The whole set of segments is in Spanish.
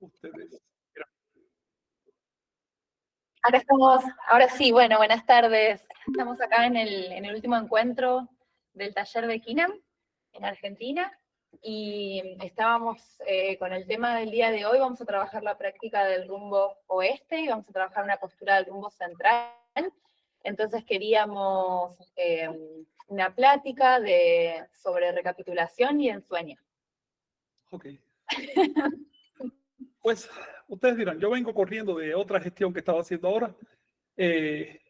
ustedes. Ahora estamos, ahora sí, bueno, buenas tardes. Estamos acá en el, en el último encuentro del taller de KINAM en Argentina y estábamos eh, con el tema del día de hoy, vamos a trabajar la práctica del rumbo oeste y vamos a trabajar una postura del rumbo central. Entonces queríamos eh, una plática de, sobre recapitulación y ensueño. Ok. Pues ustedes dirán, yo vengo corriendo de otra gestión que estaba haciendo ahora. Eh,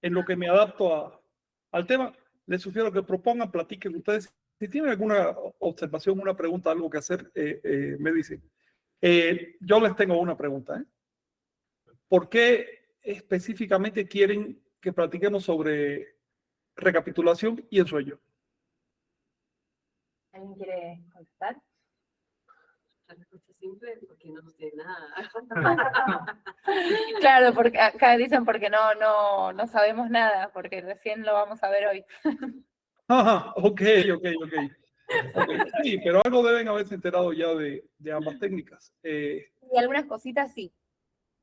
en lo que me adapto al tema, les sugiero que propongan, platiquen ustedes. Si tienen alguna observación, una pregunta, algo que hacer, eh, eh, me dicen. yo les tengo una pregunta. ¿Por qué específicamente quieren que platiquemos sobre recapitulación y ensueño? ¿Alguien quiere contestar? Simple porque no sé nada. claro, porque acá dicen porque no, no, no sabemos nada, porque recién lo vamos a ver hoy. Ajá, ok, ok, ok. Sí, pero algo deben haberse enterado ya de, de ambas técnicas. Eh, y algunas cositas sí.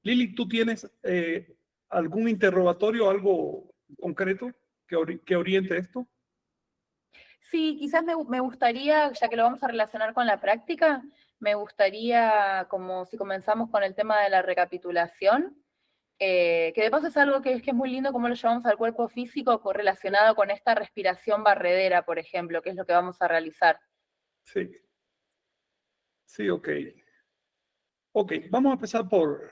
Lili, ¿tú tienes eh, algún interrogatorio, algo concreto que, que oriente esto? Sí, quizás me, me, gustaría, ya que lo vamos a relacionar con la práctica, me gustaría, como si comenzamos con el tema de la recapitulación, eh, que de paso es algo que es, muy lindo como lo llevamos al cuerpo físico relacionado con esta respiración barredera, por ejemplo, que es lo que vamos a realizar. Sí. Sí, ok. Ok, vamos a empezar por,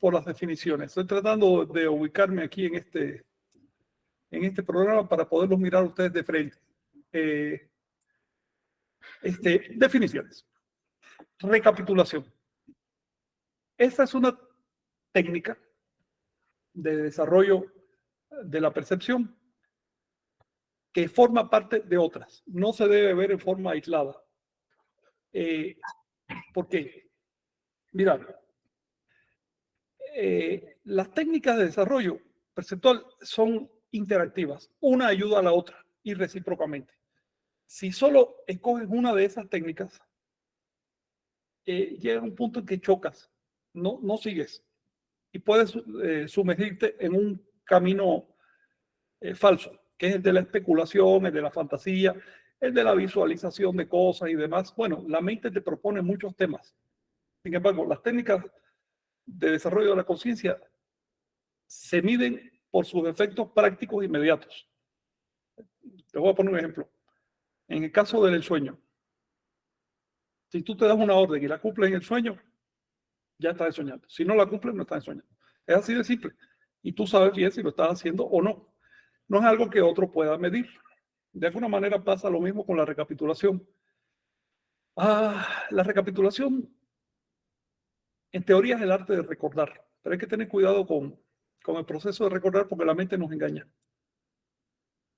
por las definiciones. Estoy tratando de ubicarme aquí en este, en este programa para poderlos mirar ustedes de frente. Eh, este, definiciones. Recapitulación. Esta es una técnica de desarrollo de la percepción que forma parte de otras. No se debe ver en forma aislada. Eh, ¿Por qué? Mirad, eh, las técnicas de desarrollo perceptual son interactivas. Una ayuda a la otra y recíprocamente. Si solo escoges una de esas técnicas, eh, llega un punto en que chocas, no, no sigues y puedes eh, sumergirte en un camino eh, falso, que es el de la especulación, el de la fantasía, el de la visualización de cosas y demás. Bueno, la mente te propone muchos temas. Sin embargo, las técnicas de desarrollo de la conciencia se miden por sus efectos prácticos inmediatos. Te voy a poner un ejemplo. En el caso del sueño, si tú te das una orden y la cumples en el sueño, ya estás soñando. Si no la cumples, no estás soñando. Es así de simple. Y tú sabes bien si lo estás haciendo o no. No es algo que otro pueda medir. De alguna manera pasa lo mismo con la recapitulación. Ah, la recapitulación, en teoría, es el arte de recordar. Pero hay que tener cuidado con, con el proceso de recordar porque la mente nos engaña.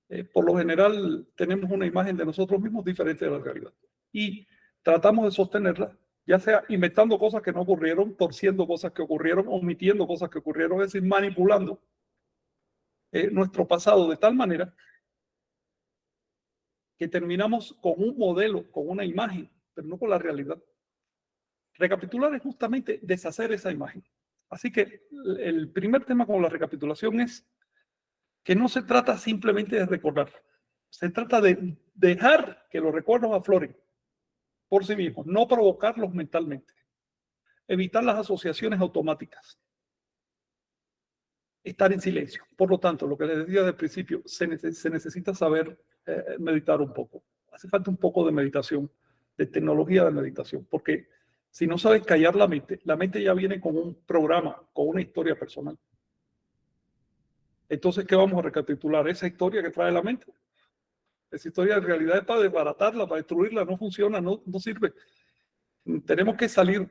Eh, por lo general tenemos una imagen de nosotros mismos diferente de la realidad. Y tratamos de sostenerla, ya sea inventando cosas que no ocurrieron, torciendo cosas que ocurrieron, omitiendo cosas que ocurrieron, es decir, manipulando eh, nuestro pasado de tal manera que terminamos con un modelo, con una imagen, pero no con la realidad. Recapitular es justamente deshacer esa imagen. Así que el primer tema con la recapitulación es que no se trata simplemente de recordar, se trata de dejar que los recuerdos afloren por sí mismos, no provocarlos mentalmente, evitar las asociaciones automáticas, estar en silencio. Por lo tanto, lo que les decía desde el principio, se, necesita saber eh, meditar un poco. Hace falta un poco de meditación, de tecnología de meditación, porque si no sabes callar la mente, la mente ya viene con un programa, con una historia personal. Entonces, ¿qué vamos a recapitular? Esa historia que trae la mente. Esa historia en realidad es para desbaratarla, para destruirla, no funciona, no, no sirve. Tenemos que salir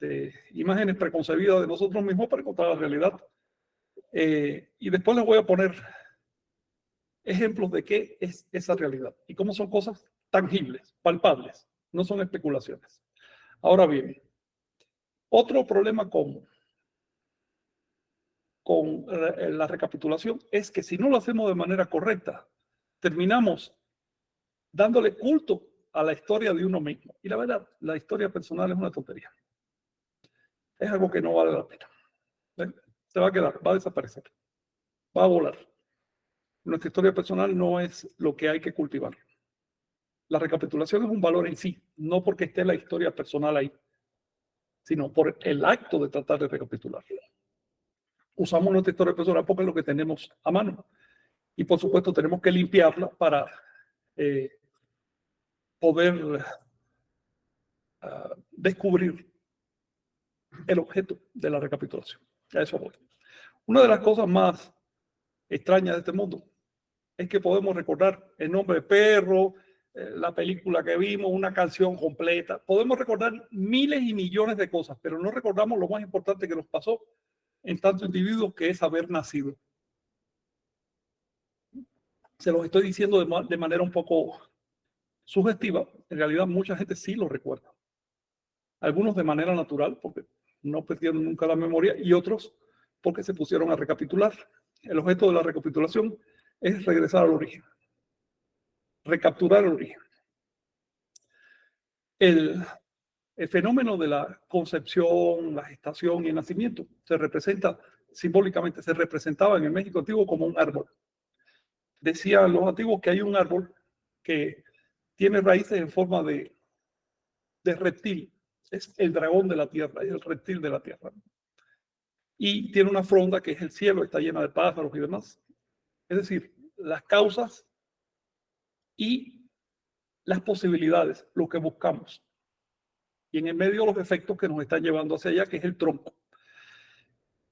de imágenes preconcebidas de nosotros mismos para encontrar la realidad. Eh, y después les voy a poner ejemplos de qué es esa realidad y cómo son cosas tangibles, palpables, no son especulaciones. Ahora bien, otro problema común con eh, la recapitulación es que si no lo hacemos de manera correcta, terminamos dándole culto a la historia de uno mismo. Y la verdad, la historia personal es una tontería. es algo que no vale la pena. Se va a quedar, va a desaparecer, va a volar. Nuestra historia personal no es lo que hay que cultivar. La recapitulación es un valor en sí, no porque esté la historia personal ahí, sino por el acto de tratar de recapitular. Usamos nuestra historia personal porque es lo que tenemos a mano. Y por supuesto tenemos que limpiarla para eh, poder ah, descubrir el objeto de la recapitulación. A eso voy. Una de las cosas más extrañas de este mundo es que podemos recordar el nombre de perro, eh, la película que vimos, una canción completa. Podemos recordar miles y millones de cosas, pero no recordamos lo más importante que nos pasó en tanto individuo que es haber nacido. Se los estoy diciendo de, de manera un poco sugestiva. En realidad mucha gente sí lo recuerda. Algunos de manera natural, porque no perdieron nunca la memoria, y otros porque se pusieron a recapitular. El objeto de la recapitulación es regresar al origen recapturar el origen. El, fenómeno de la concepción, la gestación y el nacimiento se representa simbólicamente, se representaba en el México antiguo como un árbol. Decían los antiguos que hay un árbol que tiene raíces en forma de, de reptil. Es el dragón de la tierra, es el reptil de la tierra. Y tiene una fronda que es el cielo, está llena de pájaros y demás. Es decir, las causas y las posibilidades, lo que buscamos. Y en el medio los efectos que nos están llevando hacia allá, que es el tronco.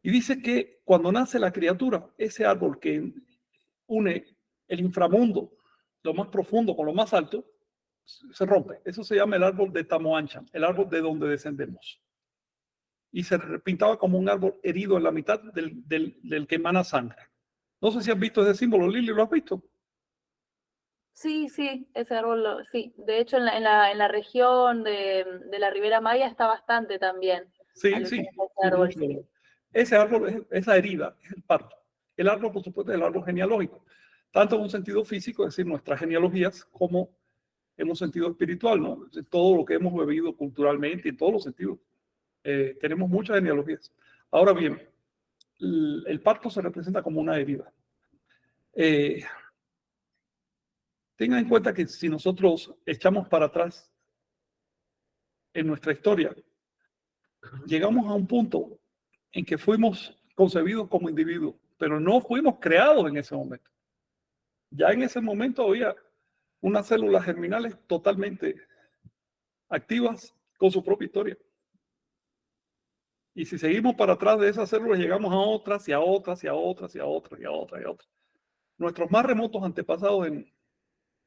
Y dice que cuando nace la criatura, ese árbol que une el inframundo, lo más profundo con lo más alto, se rompe. Eso se llama el árbol de Tamoancha, el árbol de donde descendemos. Y se pintaba como un árbol herido en la mitad del, que emana sangre. No sé si has visto ese símbolo, Lili, ¿lo has visto? Sí, sí, ese árbol, sí. De hecho, en la, en la, en la región de, de, la Ribera Maya está bastante también. Sí, sí. Ese árbol, ese árbol es esa herida, es el parto. El árbol, por supuesto, es el árbol genealógico, tanto en un sentido físico, es decir, nuestras genealogías, como en un sentido espiritual, ¿no? Todo lo que hemos bebido culturalmente, en todos los sentidos. Eh, tenemos muchas genealogías. Ahora bien, el, el, parto se representa como una herida. Eh, Tengan en cuenta que si nosotros echamos para atrás en nuestra historia, llegamos a un punto en que fuimos concebidos como individuos, pero no fuimos creados en ese momento. Ya en ese momento había unas células germinales totalmente activas con su propia historia. Y si seguimos para atrás de esas células, llegamos a otras y a otras y a otras y a otras y a otras y a otras. Nuestros más remotos antepasados en,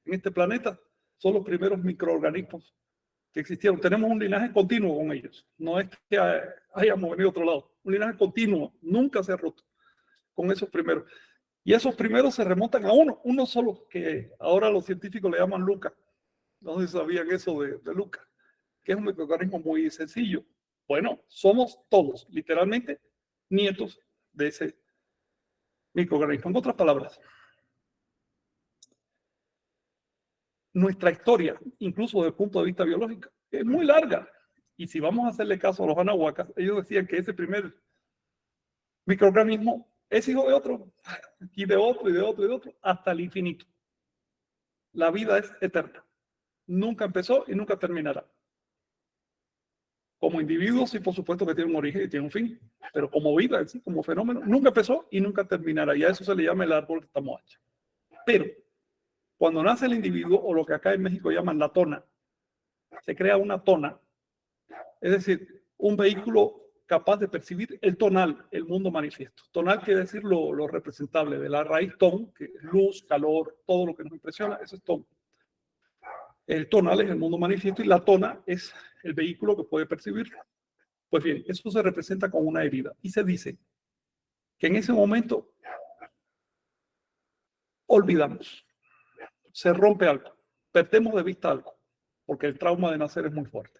en este planeta son los primeros microorganismos que existieron. Tenemos un linaje continuo con ellos. No es que hayamos venido a otro lado. Un linaje continuo. Nunca se ha roto con esos primeros. Y esos primeros se remontan a uno, uno solo, que ahora los científicos le llaman Luca. No sé si sabían eso de, de Luca, que es un microorganismo muy sencillo. Bueno, somos todos, literalmente, nietos de ese microorganismo. En otras palabras, nuestra historia, incluso desde el punto de vista biológico, es muy larga. Y si vamos a hacerle caso a los anahuacas, ellos decían que ese primer microorganismo es hijo de otro, y de otro, y de otro, y de otro, hasta el infinito. La vida es eterna. Nunca empezó y nunca terminará. Como individuos, sí, por supuesto que tiene un origen y tiene un fin, pero como vida, como fenómeno, nunca empezó y nunca terminará. Y a eso se le llama el árbol de Tamoacha. Pero cuando nace el individuo, o lo que acá en México llaman la tona, se crea una tona, es decir, un vehículo capaz de percibir el tonal, el mundo manifiesto. Tonal quiere decir lo, representable de la raíz ton, que es luz, calor, todo lo que nos impresiona, eso es ton. El tonal es el mundo manifiesto y la tona es el vehículo que puede percibirlo. Pues bien, eso se representa con una herida y se dice que en ese momento olvidamos se rompe algo, perdemos de vista algo, porque el trauma de nacer es muy fuerte.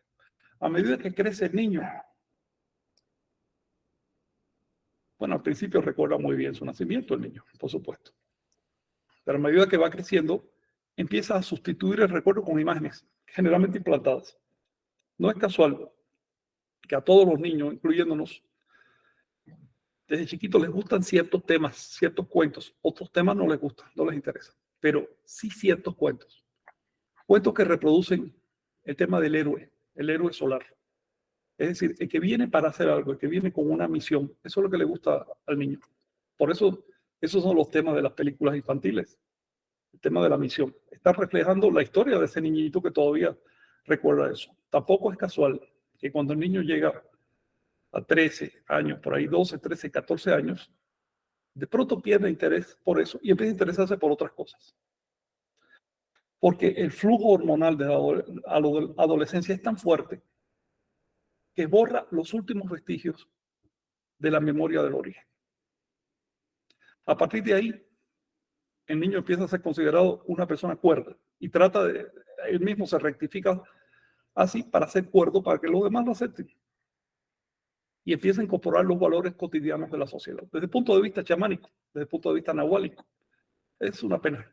A medida que crece el niño, bueno, al principio recuerda muy bien su nacimiento el niño, por supuesto. Pero a medida que va creciendo, empieza a sustituir el recuerdo con imágenes, generalmente implantadas. No es casual que a todos los niños, incluyéndonos, desde chiquitos les gustan ciertos temas, ciertos cuentos. Otros temas no les gustan, no les interesan, pero sí ciertos cuentos. Cuentos que reproducen el tema del héroe, el héroe solar. Es decir, el que viene para hacer algo, el que viene con una misión. Eso es lo que le gusta al niño. Por eso, esos son los temas de las películas infantiles. El tema de la misión. Está reflejando la historia de ese niñito que todavía recuerda eso. Tampoco es casual que cuando el niño llega a 13 años, por ahí 12, 13, 14 años, de pronto pierde interés por eso y empieza a interesarse por otras cosas. Porque el flujo hormonal de la adolescencia es tan fuerte que borra los últimos vestigios de la memoria del origen. A partir de ahí, el niño empieza a ser considerado una persona cuerda y trata de, él mismo se rectifica así para ser cuerdo, para que los demás lo acepten. Y empieza a incorporar los valores cotidianos de la sociedad, desde el punto de vista chamánico, desde el punto de vista nahuálico. Es una pena.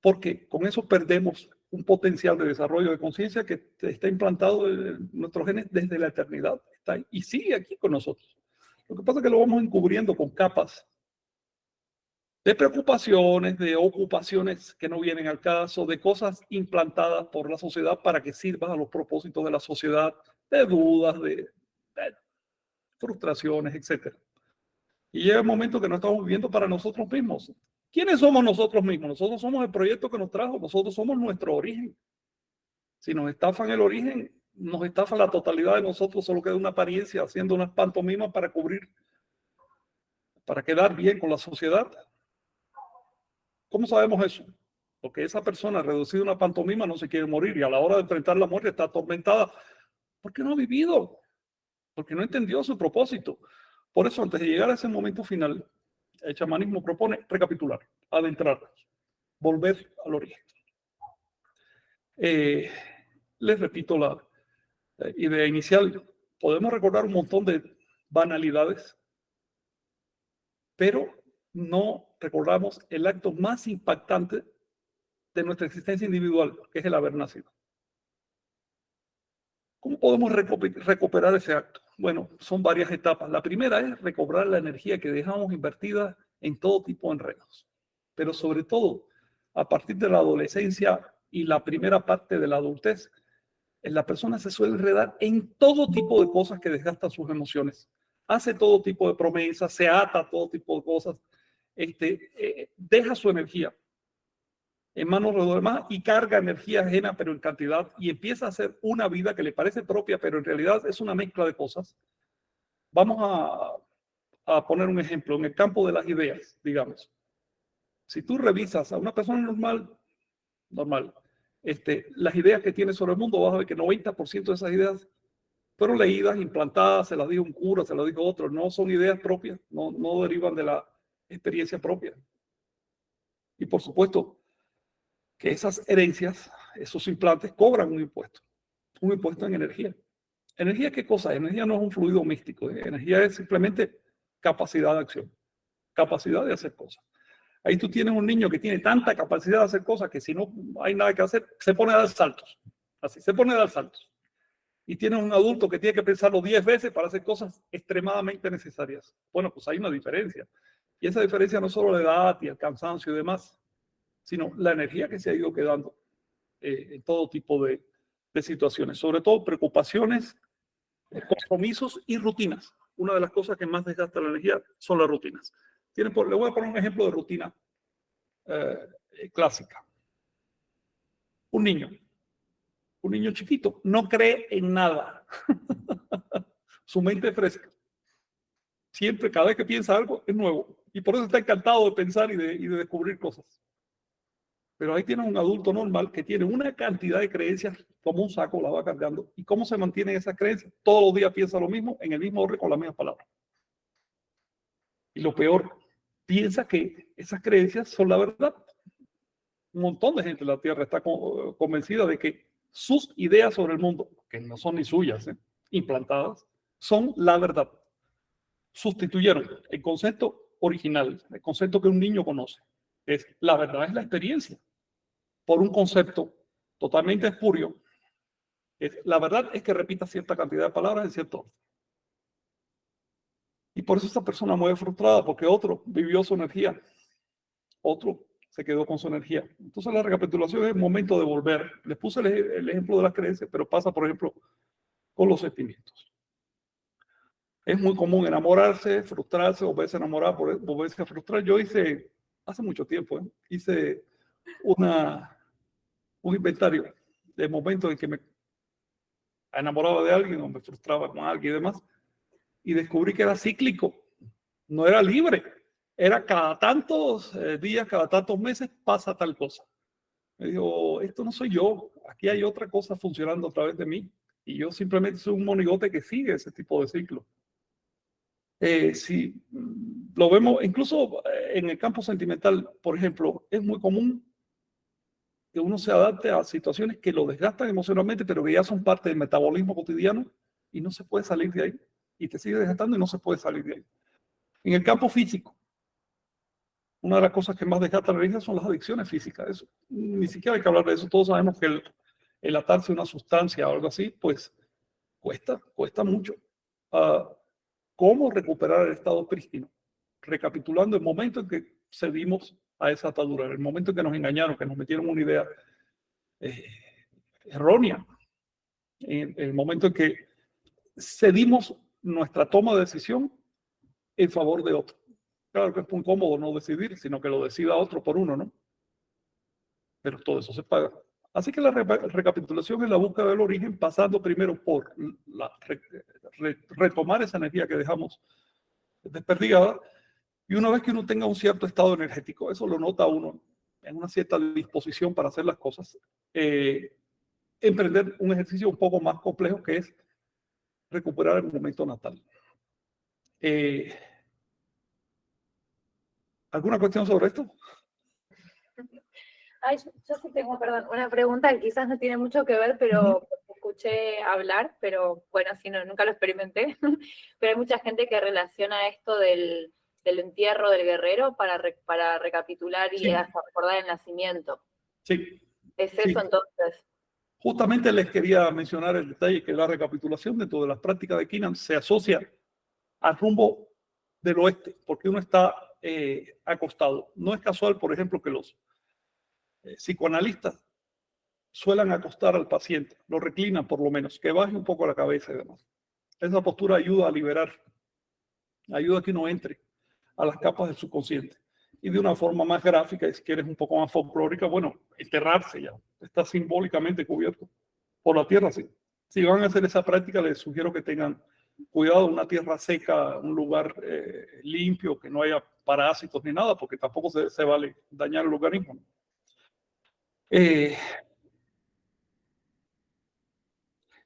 Porque con eso perdemos un potencial de desarrollo de conciencia que está implantado en nuestros genes desde la eternidad. Está ahí, y sigue aquí con nosotros. Lo que pasa es que lo vamos encubriendo con capas de preocupaciones, de ocupaciones que no vienen al caso, de cosas implantadas por la sociedad para que sirvan a los propósitos de la sociedad, de dudas, de, frustraciones, etc. Y llega el momento que no estamos viviendo para nosotros mismos. ¿Quiénes somos nosotros mismos? Nosotros somos el proyecto que nos trajo, nosotros somos nuestro origen. Si nos estafan el origen, nos estafan la totalidad de nosotros, solo queda una apariencia, haciendo unas pantomimas para cubrir, para quedar bien con la sociedad. ¿Cómo sabemos eso? Porque esa persona reducida a una pantomima no se quiere morir y a la hora de enfrentar la muerte está atormentada porque no ha vivido, porque no entendió su propósito. Por eso, antes de llegar a ese momento final, el chamanismo propone recapitular, adentrarnos, volver al origen. Eh, les repito la eh, idea inicial. Podemos recordar un montón de banalidades, pero no recordamos el acto más impactante de nuestra existencia individual, que es el haber nacido. ¿Cómo podemos recuperar ese acto? Bueno, son varias etapas. La primera es recobrar la energía que dejamos invertida en todo tipo de enredos, pero sobre todo a partir de la adolescencia y la primera parte de la adultez, la persona se suele enredar en todo tipo de cosas que desgastan sus emociones. Hace todo tipo de promesas, se ata a todo tipo de cosas, este, eh, deja su energía en manos de los demás y carga energía ajena, pero en cantidad, y empieza a hacer una vida que le parece propia, pero en realidad es una mezcla de cosas. Vamos a, a poner un ejemplo en el campo de las ideas, digamos. Si tú revisas a una persona normal, normal, este, las ideas que tiene sobre el mundo, vas a ver que 90% de esas ideas fueron leídas, implantadas, se las dijo un cura, se las dijo otro, no son ideas propias, no, no derivan de la experiencia propia. Y por supuesto, que esas herencias, esos implantes, cobran un impuesto, un impuesto en energía. ¿Energía qué cosa? Energía no es un fluido místico, energía es simplemente capacidad de acción, capacidad de hacer cosas. Ahí tú tienes un niño que tiene tanta capacidad de hacer cosas que si no hay nada que hacer, se pone a dar saltos. Así, se pone a dar saltos. Y tienes un adulto que tiene que pensarlo 10 veces para hacer cosas extremadamente necesarias. Bueno, pues hay una diferencia. Y esa diferencia no solo la edad y el cansancio y demás, sino la energía que se ha ido quedando eh, en todo tipo de, situaciones, sobre todo preocupaciones, eh, compromisos y rutinas. Una de las cosas que más desgasta la energía son las rutinas. Tienen por, le voy a poner un ejemplo de rutina eh, clásica. Un niño, un niño chiquito, no cree en nada. Su mente es fresca. Siempre, cada vez que piensa algo, es nuevo. Y por eso está encantado de pensar y de descubrir cosas. Pero ahí tiene un adulto normal que tiene una cantidad de creencias como un saco, la va cargando. ¿Y cómo se mantiene esa creencia? Todos los días piensa lo mismo, en el mismo orden, con las mismas palabras. Y lo peor, piensa que esas creencias son la verdad. Un montón de gente en la Tierra está convencida de que sus ideas sobre el mundo, que no son ni suyas, ¿eh? implantadas, son la verdad. Sustituyeron el concepto original, el concepto que un niño conoce. Es la verdad es la experiencia por un concepto totalmente espurio Es- La verdad es que repita cierta cantidad de palabras en cierto orden. Y por eso esta persona muy frustrada, porque otro vivió su energía, otro se quedó con su energía. Entonces la recapitulación es el momento de volver. Les puse el, ej- el ejemplo de las creencias, pero pasa, por ejemplo, con los sentimientos. Es muy común enamorarse, frustrarse, volverse a enamorar, volverse a frustrar. Yo hice, hace mucho tiempo, ¿eh? hice un inventario de momentos en que me enamoraba de alguien o me frustraba con alguien y demás, y descubrí que era cíclico, no era libre, era cada tantos eh, días, cada tantos meses pasa tal cosa. Me digo, esto no soy yo, aquí hay otra cosa funcionando a través de mí, y yo simplemente soy un monigote que sigue ese tipo de ciclo. Eh, si lo vemos, incluso eh, en el campo sentimental, por ejemplo, es muy común que uno se adapte a situaciones que lo desgastan emocionalmente, pero que ya son parte del metabolismo cotidiano y no se puede salir de ahí. Y te sigue desgastando y no se puede salir de ahí. En el campo físico, una de las cosas que más desgasta la vida son las adicciones físicas. Eso, ni siquiera hay que hablar de eso. Todos sabemos que el, el atarse a una sustancia o algo así, pues cuesta, cuesta mucho. Ah, ¿Cómo recuperar el estado prístino? Recapitulando el momento en que cedimos a esa atadura, el momento en que nos engañaron, que nos metieron una idea eh, errónea, en el momento en que cedimos nuestra toma de decisión en favor de otro. Claro que es muy cómodo no decidir, sino que lo decida otro por uno, ¿no? Pero todo eso se paga. Así que la re- recapitulación es la búsqueda del origen, pasando primero por la, re- re- retomar esa energía que dejamos desperdigada. Y una vez que uno tenga un cierto estado energético, eso lo nota uno en una cierta disposición para hacer las cosas, eh, emprender un ejercicio un poco más complejo que es recuperar el momento natal. Eh, ¿Alguna cuestión sobre esto? Ay, yo, yo sí tengo, perdón, una pregunta que quizás no tiene mucho que ver, pero escuché hablar, pero bueno, si no, nunca lo experimenté. pero hay mucha gente que relaciona esto del, del entierro del guerrero para, re- para recapitular y Sí. hasta recordar el nacimiento. Sí, ¿Es Sí. eso entonces? Justamente les quería mencionar el detalle que la recapitulación dentro de las prácticas de Kinan se asocia al rumbo del oeste, porque uno está eh, acostado. No es casual, por ejemplo, que los eh, psicoanalistas suelan acostar al paciente, lo reclinan por lo menos, que baje un poco la cabeza y demás. Esa postura ayuda a liberar, ayuda a que uno entre a las capas del subconsciente. Y de una forma más gráfica, y si quieres un poco más folclórica, bueno, enterrarse ya, está simbólicamente cubierto por la tierra. Sí. Si van a hacer esa práctica, les sugiero que tengan cuidado, una tierra seca, un lugar eh, limpio, que no haya parásitos ni nada, porque tampoco se, se vale dañar el organismo. Eh,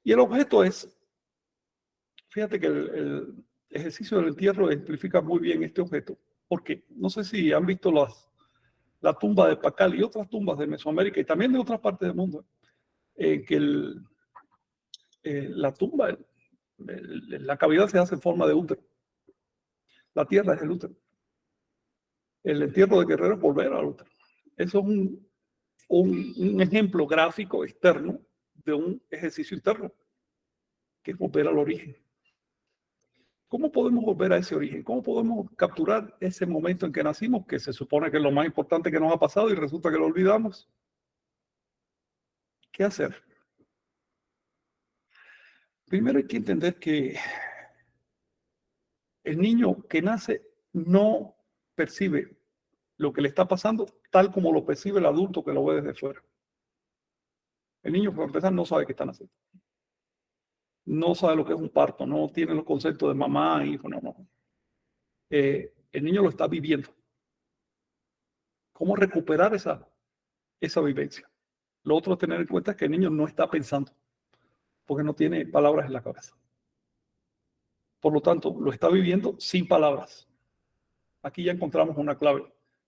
y el objeto es, fíjate que el ejercicio del entierro ejemplifica muy bien este objeto, porque no sé si han visto las, la tumba de Pacal y otras tumbas de Mesoamérica y también de otras partes del mundo, en que el, eh, la tumba, el- el- la cavidad se hace en forma de útero. La tierra es el útero. El entierro de Guerrero es volver al útero. Eso es un, un, un ejemplo gráfico externo de un ejercicio interno, que es volver al origen. ¿Cómo podemos volver a ese origen? ¿Cómo podemos capturar ese momento en que nacimos, que se supone que es lo más importante que nos ha pasado y resulta que lo olvidamos? ¿Qué hacer? Primero hay que entender que el niño que nace no percibe lo que le está pasando tal como lo percibe el adulto que lo ve desde fuera. El niño, por empezar, no sabe que está naciendo. No sabe lo que es un parto, no tiene los conceptos de mamá, hijo, no, no. Eh, el niño lo está viviendo. ¿Cómo recuperar esa, esa vivencia? Lo otro a tener en cuenta es que el niño no está pensando, porque no tiene palabras en la cabeza. Por lo tanto, lo está viviendo sin palabras. Aquí ya encontramos una clave.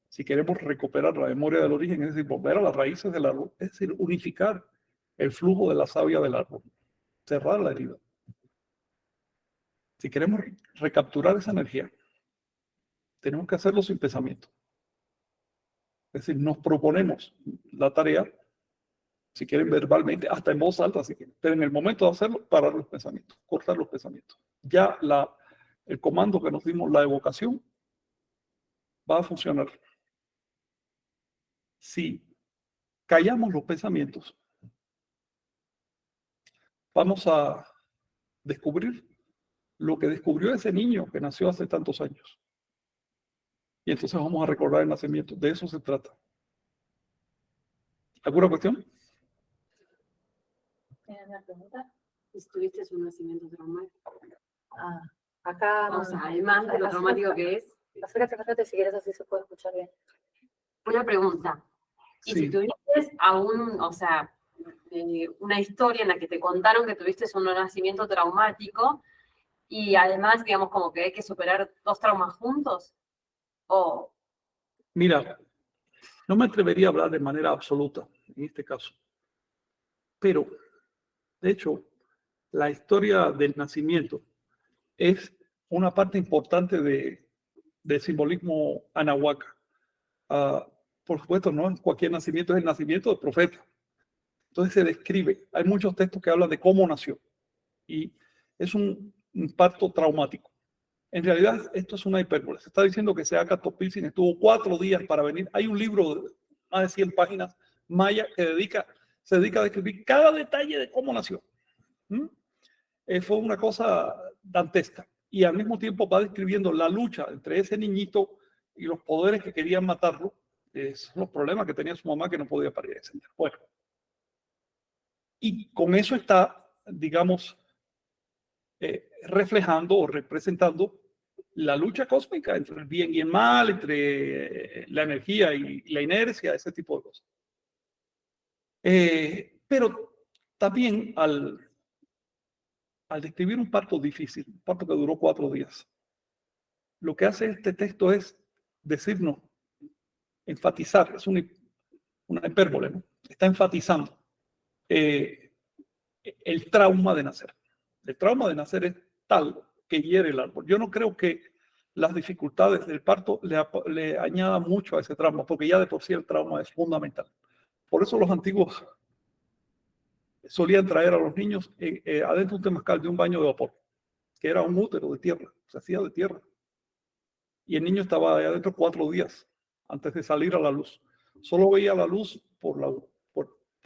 Si queremos recuperar la memoria del origen, es decir, volver a las raíces del árbol, es decir, unificar el flujo de la savia del árbol, cerrar la herida. Si queremos recapturar esa energía, tenemos que hacerlo sin pensamiento. Es decir, nos proponemos la tarea Si quieren verbalmente, hasta en voz alta, si quieren. Pero en el momento de hacerlo, parar los pensamientos, cortar los pensamientos. Ya la, el comando que nos dimos, la evocación, va a funcionar. Si callamos los pensamientos, vamos a descubrir lo que descubrió ese niño que nació hace tantos años. Y entonces vamos a recordar el nacimiento. De eso se trata. ¿Alguna cuestión? ¿Tienes una pregunta? ¿Tuviste un nacimiento traumático? Ah, acá. O sea, además de lo traumático que es. Acércate, acércate si quieres, así se puede escuchar bien. Una pregunta. Y Sí. si tuviste aún, o sea, eh, una historia en la que te contaron que tuviste un nacimiento traumático y además, digamos, como que hay que superar dos traumas juntos, o Mira, no me atrevería a hablar de manera absoluta en este caso. Pero, de hecho, la historia del nacimiento es una parte importante de, del simbolismo anahuaca. Ah, por supuesto, no cualquier nacimiento es el nacimiento del profeta. Entonces se describe, hay muchos textos que hablan de cómo nació. Y es un, parto traumático. En realidad, esto es una hipérbole. Se está diciendo que Seaca Topilsin estuvo cuatro días para venir. Hay un libro de más de 100 páginas maya que dedica, se dedica a describir cada detalle de cómo nació. ¿Mm? Eh, fue una cosa dantesca. Y al mismo tiempo va describiendo la lucha entre ese niñito y los poderes que querían matarlo. Es los problemas que tenía su mamá que no podía parir. Bueno. Y con eso está, digamos, eh, reflejando o representando la lucha cósmica entre el bien y el mal, entre eh, la energía y la inercia, ese tipo de cosas. Eh, pero también al, al describir un parto difícil, un parto que duró cuatro días, lo que hace este texto es decirnos, enfatizar, es una, una hipérbole, está enfatizando eh, el trauma de nacer. El trauma de nacer es tal que hiere el árbol. Yo no creo que las dificultades del parto le, le añadan mucho a ese trauma, porque ya de por sí el trauma es fundamental. Por eso los antiguos solían traer a los niños eh, eh, adentro un temazcal de un baño de vapor, que era un útero de tierra, se hacía de tierra. Y el niño estaba adentro cuatro días antes de salir a la luz. Solo veía la luz por la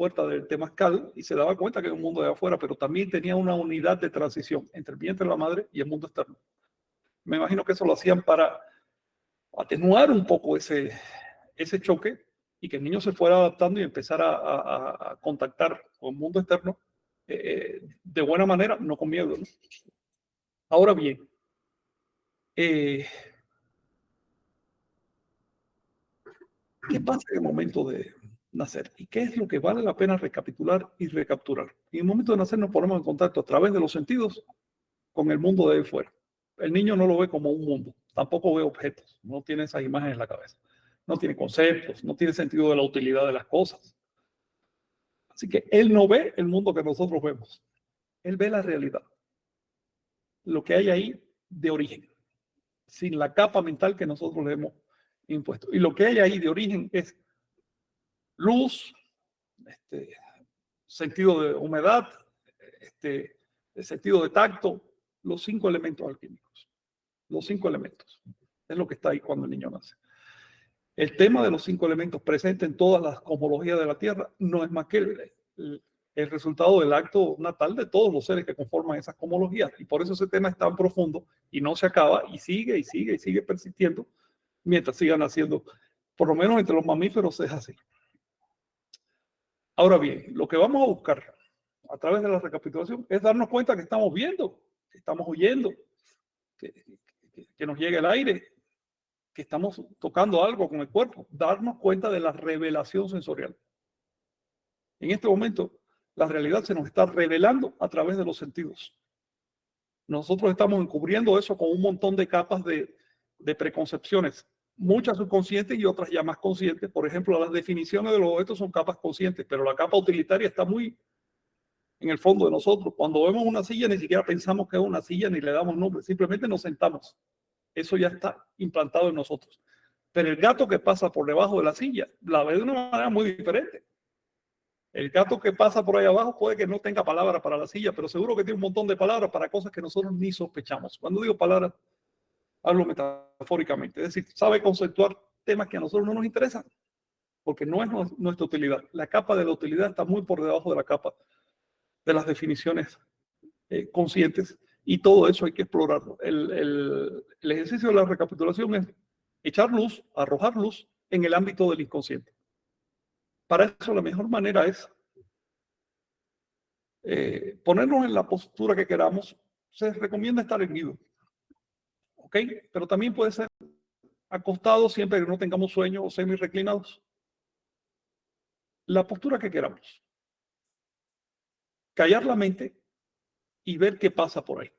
puerta del temazcal y se daba cuenta que era un mundo de afuera, pero también tenía una unidad de transición entre el vientre de la madre y el mundo externo. Me imagino que eso lo hacían para atenuar un poco ese, ese choque y que el niño se fuera adaptando y empezara a, a, a contactar con el mundo externo eh, de buena manera, no con miedo. ¿no? Ahora bien, eh, ¿qué pasa en el momento de nacer? ¿Y qué es lo que vale la pena recapitular y recapturar? En el momento de nacer nos ponemos en contacto a través de los sentidos con el mundo de ahí fuera. El niño no lo ve como un mundo, tampoco ve objetos, no tiene esas imágenes en la cabeza no tiene conceptos, no tiene sentido de la utilidad de las cosas. Así que él no ve el mundo que nosotros vemos, él ve la realidad, lo que hay ahí de origen, sin la capa mental que nosotros le hemos impuesto. Y lo que hay ahí de origen es luz, este, sentido de humedad, este, sentido de tacto, los cinco elementos alquímicos, los cinco elementos. Es lo que está ahí cuando el niño nace. El tema de los cinco elementos presentes en todas las cosmologías de la Tierra no es más que el, el, el, resultado del acto natal de todos los seres que conforman esas cosmologías. Y por eso ese tema es tan profundo y no se acaba y sigue y sigue y sigue persistiendo mientras sigan haciendo, por lo menos entre los mamíferos es así. Ahora bien, lo que vamos a buscar a través de la recapitulación es darnos cuenta que estamos viendo, que estamos oyendo, que, nos llega el aire, que estamos tocando algo con el cuerpo, darnos cuenta de la revelación sensorial. En este momento, la realidad se nos está revelando a través de los sentidos. Nosotros estamos encubriendo eso con un montón de capas de preconcepciones, muchas subconscientes y otras ya más conscientes. Por ejemplo, las definiciones de los objetos son capas conscientes, pero la capa utilitaria está muy en el fondo de nosotros. Cuando vemos una silla, ni siquiera pensamos que es una silla ni le damos nombre, simplemente nos sentamos eso ya está implantado en nosotros. Pero el gato que pasa por debajo de la silla la ve de una manera muy diferente. El gato que pasa por ahí abajo puede que no tenga palabras para la silla, pero seguro que tiene un montón de palabras para cosas que nosotros ni sospechamos. Cuando digo palabras, hablo metafóricamente, es decir, sabe conceptuar temas que a nosotros no nos interesan, porque no es nuestra utilidad. La capa de la utilidad está muy por debajo de la capa de las definiciones eh, conscientes y todo eso hay que explorarlo. El, el ejercicio de la recapitulación es echar luz, arrojar luz en el ámbito del inconsciente. Para eso la mejor manera es eh, ponernos en la postura que queramos. Se recomienda estar erguido. ¿Ok? Pero también puede ser acostado siempre que no tengamos sueño o semi reclinados. La postura que queramos. Callar la mente y ver qué pasa por ahí.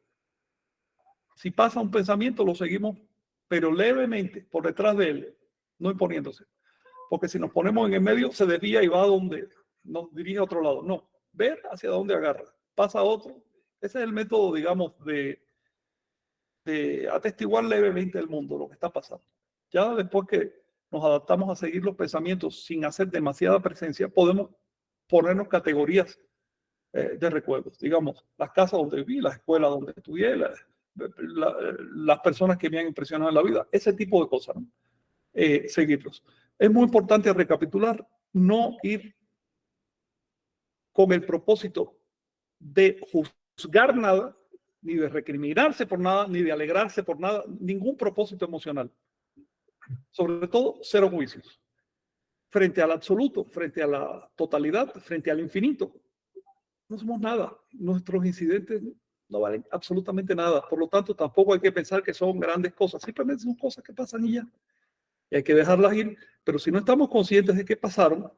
Si pasa un pensamiento, lo seguimos, pero levemente por detrás de él, no imponiéndose porque si nos ponemos en el medio se desvía y va a donde nos dirige a otro lado. No, ver hacia dónde agarra, pasa otro. Ese es el método, digamos, de, de atestiguar levemente el mundo, lo que está pasando. Ya después que nos adaptamos a seguir los pensamientos sin hacer demasiada presencia, podemos ponernos categorías eh, de recuerdos. Digamos, las casas donde viví, las escuelas donde estudié, las personas que me han impresionado en la vida, ese tipo de cosas. Eh, seguirlos. Es muy importante recapitular, no ir con el propósito de juzgar nada, ni de recriminarse por nada, ni de alegrarse por nada, ningún propósito emocional. Sobre todo, cero juicios. Frente al absoluto, frente a la totalidad, frente al infinito. No somos nada. Nuestros incidentes no valen absolutamente nada. Por lo tanto, tampoco hay que pensar que son grandes cosas. Simplemente son cosas que pasan y ya y hay que dejarlas ir, pero si no estamos conscientes de qué pasaron,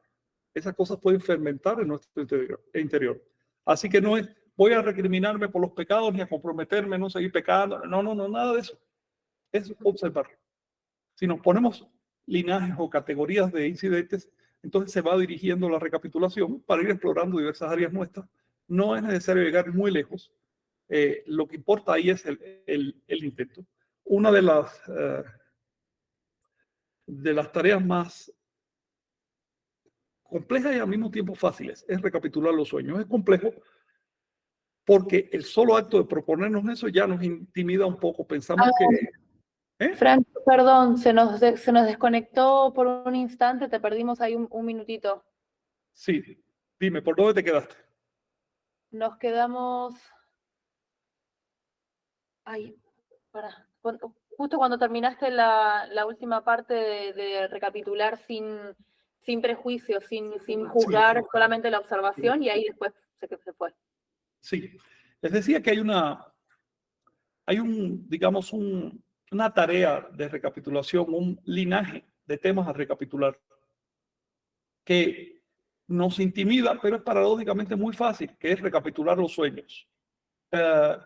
esas cosas pueden fermentar en nuestro interior. Así que no es, voy a recriminarme por los pecados ni a comprometerme, no seguir pecando, no, no, no, nada de eso. Es observar. Si nos ponemos linajes o categorías de incidentes, entonces se va dirigiendo la recapitulación para ir explorando diversas áreas nuestras. No es necesario llegar muy lejos. Eh, lo que importa ahí es el, el, intento. Una de las eh, de las tareas más complejas y al mismo tiempo fáciles es recapitular los sueños. Es complejo porque el solo acto de proponernos eso ya nos intimida un poco. Pensamos que... ¿eh? Frank, perdón, se nos, se nos desconectó por un instante, te perdimos ahí un, minutito. Sí, dime, ¿por dónde te quedaste? Nos quedamos... Ahí, para justo cuando terminaste la, última parte de, recapitular sin, sin prejuicios, sin, sin juzgar solamente la observación y ahí después se, se fue. Sí, les decía que hay una, hay un, digamos, un, una tarea de recapitulación, un linaje de temas a recapitular que nos intimida, pero es paradójicamente muy fácil, que es recapitular los sueños. Eh,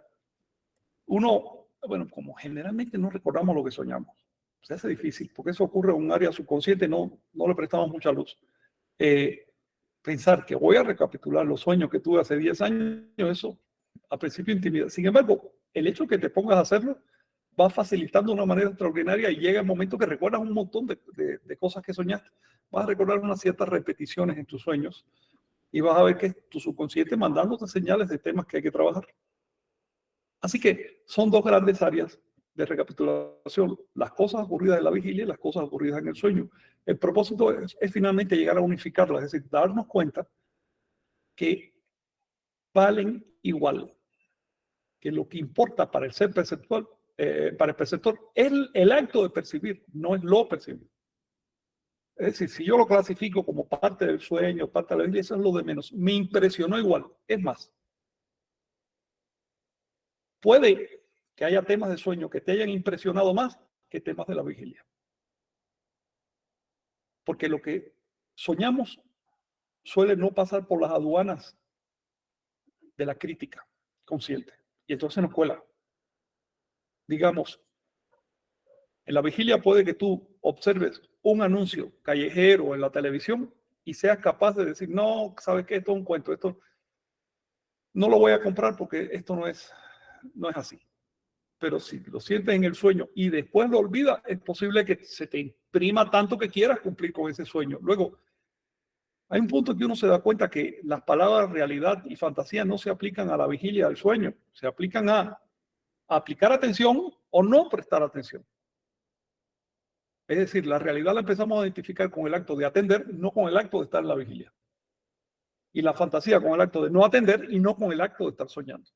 uno bueno, como generalmente no recordamos lo que soñamos, se hace difícil, porque eso ocurre en un área subconsciente, no, no le prestamos mucha luz. Eh, pensar que voy a recapitular los sueños que tuve hace 10 años, eso a principio intimida. Sin embargo, el hecho que te pongas a hacerlo va facilitando de una manera extraordinaria y llega el momento que recuerdas un montón de, cosas que soñaste. Vas a recordar unas ciertas repeticiones en tus sueños y vas a ver que tu subconsciente mandándote señales de temas que hay que trabajar. Así que son dos grandes áreas de recapitulación, las cosas ocurridas en la vigilia y las cosas ocurridas en el sueño. El propósito es, finalmente llegar a unificarlas, es decir, darnos cuenta que valen igual, que lo que importa para el ser perceptual, eh, para el perceptor, es el, acto de percibir, no es lo percibir. Es decir, si yo lo clasifico como parte del sueño, parte de la vigilia, eso es lo de menos. Me impresionó igual. Es más, Puede que haya temas de sueño que te hayan impresionado más que temas de la vigilia. Porque lo que soñamos suele no pasar por las aduanas de la crítica consciente. Y entonces nos cuela. Digamos, en la vigilia puede que tú observes un anuncio callejero en la televisión y seas capaz de decir, no, sabes que esto es un cuento, esto no lo voy a comprar porque esto no es no es así. Pero si lo sientes en el sueño y después lo olvidas, es posible que se te imprima tanto que quieras cumplir con ese sueño. Luego, Hay un punto que uno se da cuenta que las palabras realidad y fantasía no se aplican a la vigilia del sueño, se aplican a, aplicar atención o no prestar atención. Es decir, la realidad la empezamos a identificar con el acto de atender, no con el acto de estar en la vigilia. Y la fantasía con el acto de no atender y no con el acto de estar soñando.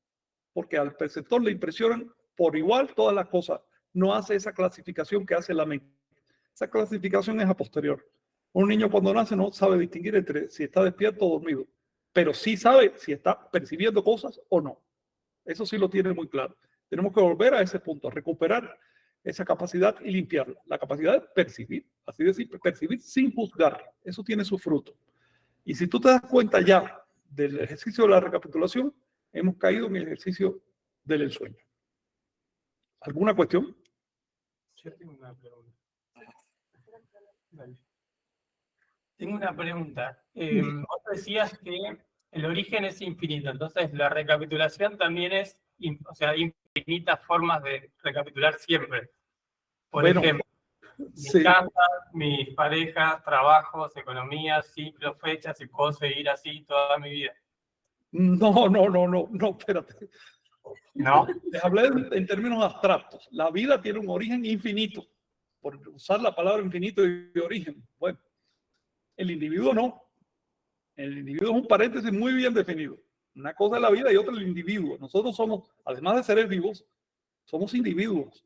Porque al perceptor le impresionan por igual todas las cosas. No hace esa clasificación que hace la mente. Esa clasificación es a posterior. Un niño cuando nace no sabe distinguir entre si está despierto o dormido, pero sí sabe si está percibiendo cosas o no. Eso sí lo tiene muy claro. Tenemos que volver a ese punto, recuperar esa capacidad y limpiarla. La capacidad de percibir, así decir, percibir sin juzgar. Eso tiene su fruto. Y si tú te das cuenta ya del ejercicio de la recapitulación, hemos caído en el ejercicio del ensueño. ¿Alguna cuestión? Yo tengo una pregunta. Tengo una pregunta. Eh, vos decías que el origen es infinito, entonces la recapitulación también es, o sea, infinitas formas de recapitular siempre. Por ejemplo, mis sí. casas, mis parejas, trabajos, economía, ciclos, fechas, y puedo seguir así toda mi vida. No, no, no, no, no, espérate. ¿No? Les hablé en, términos abstractos. La vida tiene un origen infinito. Por usar la palabra infinito y origen. Bueno, el individuo no. El individuo es un paréntesis muy bien definido. Una cosa es la vida y otra el individuo. Nosotros somos, además de seres vivos, somos individuos.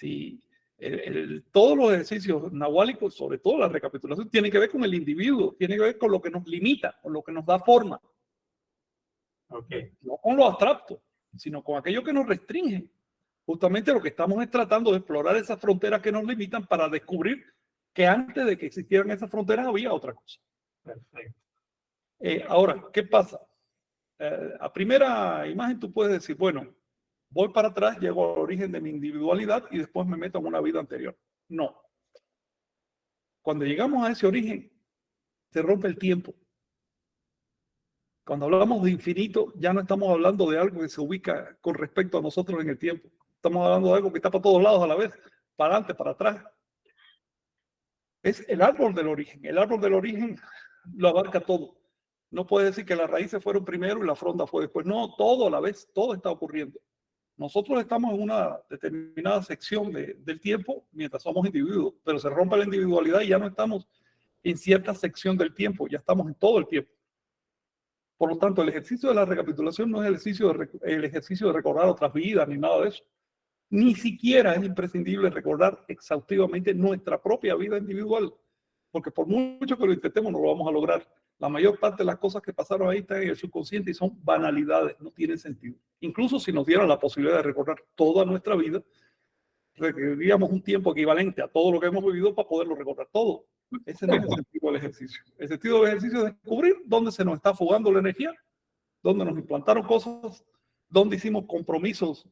El- el- todos los ejercicios nahuálicos, sobre todo la recapitulación, tienen que ver con el individuo, tiene que ver con lo que nos limita, con lo que nos da forma, Ok. no con lo abstracto, sino con aquello que nos restringe. Justamente lo que estamos es tratando de explorar esas fronteras que nos limitan para descubrir que antes de que existieran esas fronteras había otra cosa. Perfecto. Eh, ahora, ¿qué pasa? Eh, a primera imagen tú puedes decir, bueno, voy para atrás, llego al origen de mi individualidad y después me meto en una vida anterior. No. Cuando llegamos a ese origen, se rompe el tiempo. Cuando hablamos de infinito, ya no estamos hablando de algo que se ubica con respecto a nosotros en el tiempo. Estamos hablando de algo que está para todos lados a la vez, para adelante, para atrás. Es el árbol del origen. El árbol del origen lo abarca todo. No puede decir que las raíces fueron primero y la fronda fue después. No, todo a la vez, todo está ocurriendo. Nosotros estamos en una determinada sección de- del tiempo mientras somos individuos, pero se rompe la individualidad y ya no estamos en cierta sección del tiempo, ya estamos en todo el tiempo. Por lo tanto, el ejercicio de la recapitulación no es el ejercicio de, el ejercicio de recordar otras vidas ni nada de eso. Ni siquiera es imprescindible recordar exhaustivamente nuestra propia vida individual, porque por mucho que lo intentemos no lo vamos a lograr. La mayor parte de las cosas que pasaron ahí están en el subconsciente y son banalidades, no tienen sentido. Incluso si nos dieran la posibilidad de recordar toda nuestra vida, requeriríamos un tiempo equivalente a todo lo que hemos vivido para poderlo recordar todo. Ese no es el sentido del ejercicio. El sentido del ejercicio es descubrir dónde se nos está fugando la energía, dónde nos implantaron cosas, dónde hicimos compromisos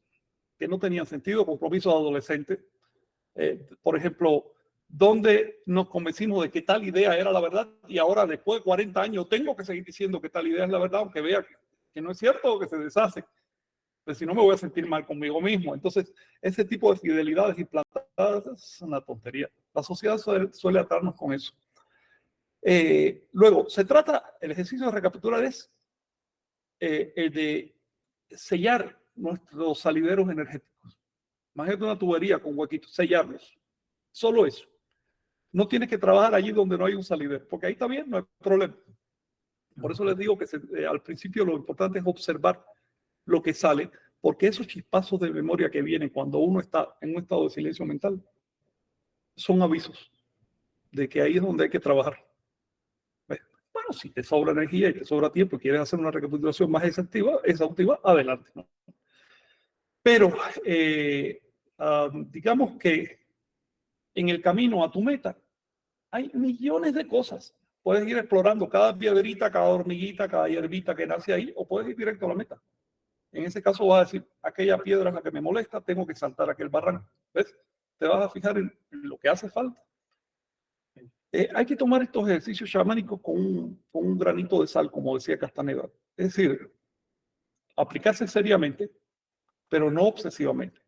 que no tenían sentido, compromisos adolescentes. Eh, por ejemplo, dónde nos convencimos de que tal idea era la verdad y ahora después de 40 años tengo que seguir diciendo que tal idea es la verdad, aunque vea que, que no es cierto o que se deshace. Pues si no me voy a sentir mal conmigo mismo. Entonces, ese tipo de fidelidades implantadas es una tontería. La sociedad suele, suele atarnos con eso. Eh, luego, se trata, el ejercicio de recapitular es eh, el de sellar nuestros salideros energéticos. Imagínate una tubería con huequitos, sellarlos. Solo eso. No tienes que trabajar allí donde no hay un salidero, porque ahí bien, no hay problema. Por eso les digo que eh, al principio lo importante es observar lo que sale, porque esos chispazos de memoria que vienen cuando uno está en un estado de silencio mental son avisos de que ahí es donde hay que trabajar. Bueno, si te sobra energía y te sobra tiempo y quieres hacer una recapitulación más exhaustiva, exhaustiva adelante. ¿no? Pero eh, ah, digamos que en el camino a tu meta hay millones de cosas. Puedes ir explorando cada piedrita, cada hormiguita, cada hierbita que nace ahí, o puedes ir directo a la meta. En ese caso vas a decir, aquella piedra es la que me molesta, tengo que saltar aquel barranco. ¿Ves? Te vas a fijar en lo que hace falta. Eh, hay que tomar estos ejercicios chamánicos con un, granito de sal, como decía Castaneda. Es decir, aplicarse seriamente, pero no obsesivamente.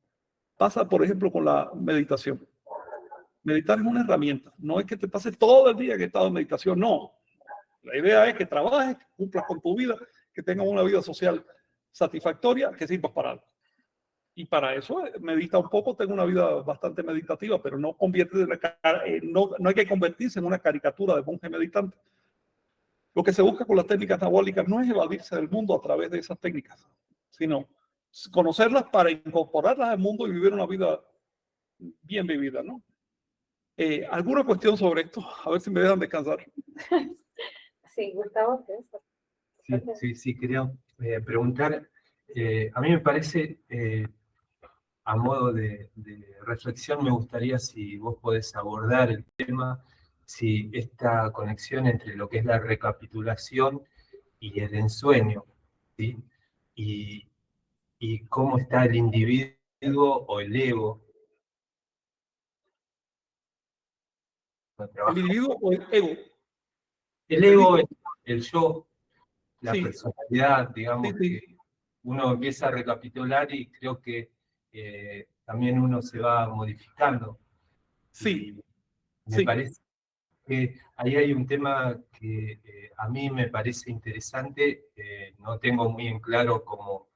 Pasa, por ejemplo, con la meditación. Meditar es una herramienta. No es que te pase todo el día que estado en meditación, no. La idea es que trabajes, que cumplas con tu vida, que tengas una vida social satisfactoria, que sirvas para algo. Y para eso eh, medita un poco, tengo una vida bastante meditativa, pero no, convierte en eh, no, no hay que convertirse en una caricatura de monje meditante. Lo que se busca con las técnicas anabólicas no es evadirse del mundo a través de esas técnicas, sino conocerlas para incorporarlas al mundo y vivir una vida bien vivida, ¿no? Eh, ¿Alguna cuestión sobre esto? A ver si me dejan descansar. Sí, Gustavo, Sí, sí, sí, quería eh, preguntar. Eh, a mí me parece, a modo de, de, reflexión, me gustaría si vos podés abordar el tema, si esta conexión entre lo que es la recapitulación y el ensueño, ¿sí? Y, y cómo está el individuo o el ego. ¿El individuo o el ego? El ego, el, yo, la personalidad, digamos, que uno empieza a recapitular y creo que eh, también uno se va modificando. Sí. me parece que ahí hay un tema que eh, a mí me parece interesante, eh, no tengo muy en claro cómo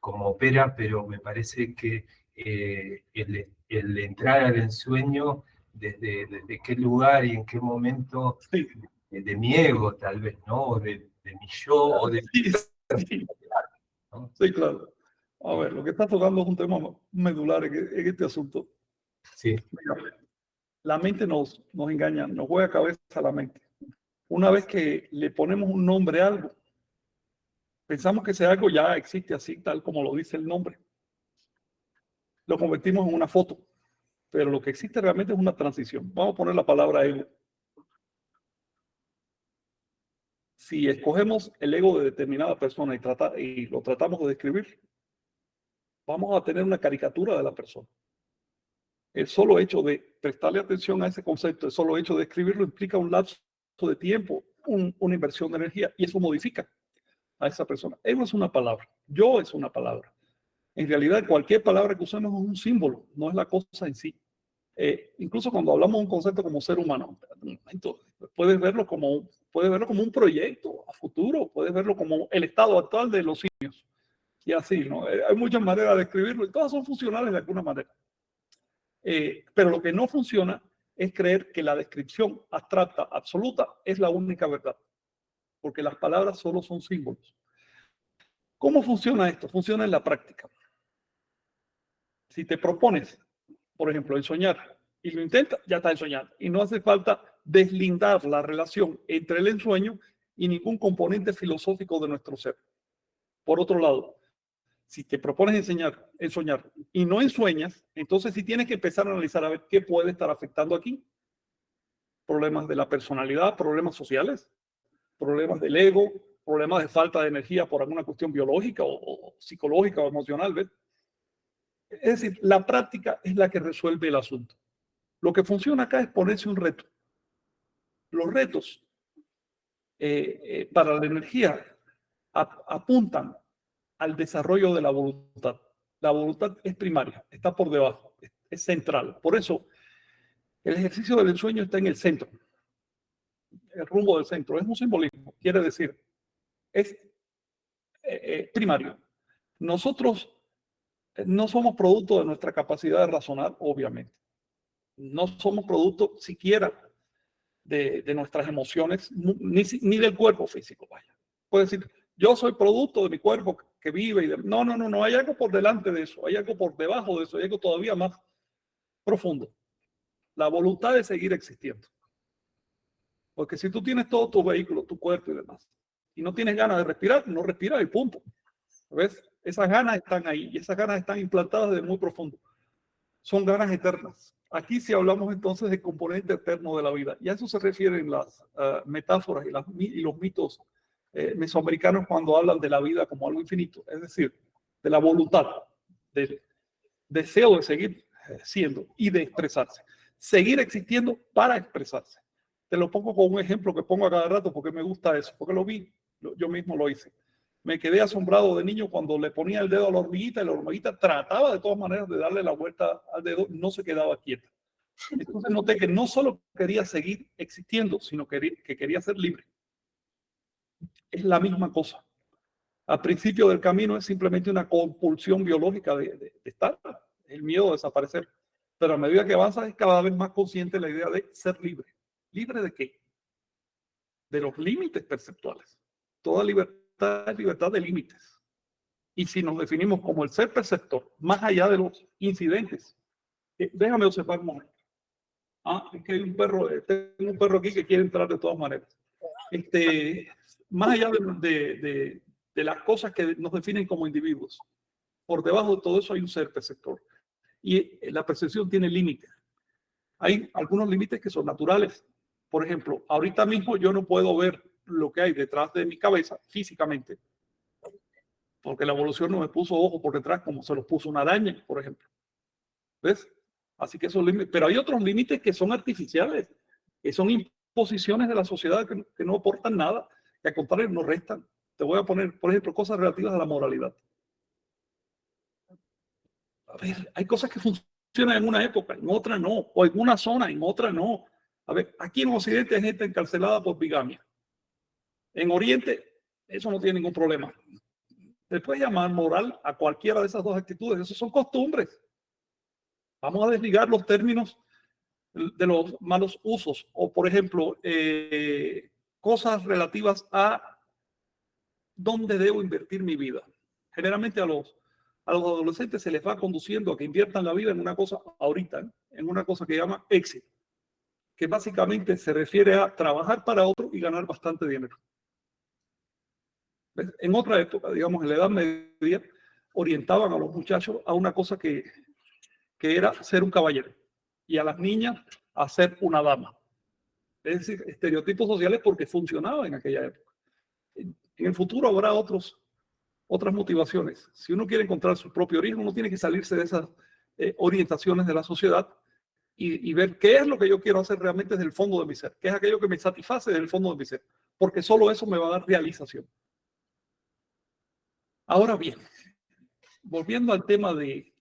como opera, pero me parece que eh, el, entrar al ensueño, desde, desde qué lugar y en qué momento, de, mi ego tal vez, ¿no? O de, mi yo, o de... Sí, claro. A ver, lo que está tocando es un tema medular en, este asunto. Sí. la mente nos, nos engaña, nos juega cabeza a la mente. Una vez que le ponemos un nombre a algo, Pensamos que ese algo ya existe así, tal como lo dice el nombre. Lo convertimos en una foto, pero lo que existe realmente es una transición. Vamos a poner la palabra ego. Si escogemos el ego de determinada persona y, trata, y lo tratamos de describir, vamos a tener una caricatura de la persona. El solo hecho de prestarle atención a ese concepto, el solo hecho de escribirlo implica un lapso de tiempo, una inversión de energía, y eso modifica a esa persona. Ego es una palabra, yo es una palabra. En realidad, cualquier palabra que usemos es un símbolo, no es la cosa en sí. Eh, incluso cuando hablamos de un concepto como ser humano, puedes verlo como, puedes verlo como un proyecto a futuro, puedes verlo como el estado actual de los simios. Y así, ¿no? Eh, hay muchas maneras de escribirlo y todas son funcionales de alguna manera. Eh, pero lo que no funciona es creer que la descripción abstracta, absoluta, es la única verdad porque las palabras solo son símbolos. ¿Cómo funciona esto? Funciona en la práctica. Si te propones, por ejemplo, ensoñar y lo intentas, ya está ensoñando. Y no hace falta deslindar la relación entre el ensueño y ningún componente filosófico de nuestro ser. Por otro lado, si te propones enseñar, ensoñar y no ensueñas, entonces sí tienes que empezar a analizar a ver qué puede estar afectando aquí. Problemas de la personalidad, problemas sociales, problemas del ego, problemas de falta de energía por alguna cuestión biológica o, psicológica o emocional. ¿ves? Es decir, la práctica es la que resuelve el asunto. Lo que funciona acá es ponerse un reto. Los retos eh, eh, para la energía apuntan al desarrollo de la voluntad. La voluntad es primaria, está por debajo, es central. Por eso, el ejercicio del ensueño está en el centro el rumbo del centro. Es un simbolismo, quiere decir, es eh, eh, primario. Nosotros eh, no somos producto de nuestra capacidad de razonar, obviamente. No somos producto siquiera de, nuestras emociones, ni, ni, del cuerpo físico, vaya. Puede decir, yo soy producto de mi cuerpo que vive y No, no, no, no, hay algo por delante de eso, hay algo por debajo de eso, hay algo todavía más profundo. La voluntad de seguir existiendo. Porque si tú tienes todo tu vehículo, tu cuerpo y demás, y no tienes ganas de respirar, no respiras y punto. ¿Ves? Esas ganas están ahí y esas ganas están implantadas de muy profundo. Son ganas eternas. Aquí sí hablamos entonces de componente eterno de la vida. Y a eso se refieren las ah, metáforas y, los mitos eh, mesoamericanos cuando hablan de la vida como algo infinito. Es decir, de la voluntad, del deseo de seguir eh, siendo y de expresarse. Seguir existiendo para expresarse. Te lo pongo con un ejemplo que pongo a cada rato porque me gusta eso, porque lo vi, yo mismo lo hice. Me quedé asombrado de niño cuando le ponía el dedo a la hormiguita y la hormiguita trataba de todas maneras de darle la vuelta al dedo, no se quedaba quieta. Entonces noté que no solo quería seguir existiendo, sino que, que quería ser libre. Es la misma cosa. Al principio del camino es simplemente una compulsión biológica de, estar, el miedo a desaparecer. Pero a medida que avanzas es cada vez más consciente la idea de ser libre. ¿Libre de qué? De los límites perceptuales. Toda libertad es libertad de límites. Y si nos definimos como el ser perceptor, más allá de los incidentes, eh, déjame observar un momento. Ah, es que hay un perro, eh, tengo un perro aquí que quiere entrar de todas maneras. Este, más allá de, de, de las cosas que nos definen como individuos, por debajo de todo eso hay un ser perceptor. Y la percepción tiene límites. Hay algunos límites que son naturales. Por ejemplo, ahorita mismo yo no puedo ver lo que hay detrás de mi cabeza físicamente, porque la evolución no me puso ojo por detrás como se los puso una araña, por ejemplo. ¿Ves? Así que esos límites, pero hay otros límites que son artificiales, que son imposiciones de la sociedad que, que no aportan nada, que al contrario nos restan. Te voy a poner, por ejemplo, cosas relativas a la moralidad. A ver, hay cosas que funcionan en una época, en otra no, o en una zona, en otra no. A ver, aquí en Occidente hay gente encarcelada por bigamia. En Oriente, eso no tiene ningún problema. Se puede llamar moral a cualquiera de esas dos actitudes, eso son costumbres. Vamos a desligar los términos de los malos usos, o por ejemplo, eh, cosas relativas a dónde debo invertir mi vida. Generalmente a los a los adolescentes se les va conduciendo a que inviertan la vida en una cosa ahorita, en una cosa que llama éxito, que básicamente se refiere a trabajar para otro y ganar bastante dinero. En otra época, digamos en la Edad Media, orientaban a los muchachos a una cosa que, que era ser un caballero y a las niñas a ser una dama. Es decir, estereotipos sociales porque funcionaba en aquella época. En el futuro habrá otros otras motivaciones. Si uno quiere encontrar su propio origen, uno tiene que salirse de esas eh, orientaciones de la sociedad y, ver qué es lo que yo quiero hacer realmente desde el fondo de mi ser, qué es aquello que me satisface desde el fondo de mi ser, porque solo eso me va a dar realización. Ahora bien, volviendo al tema de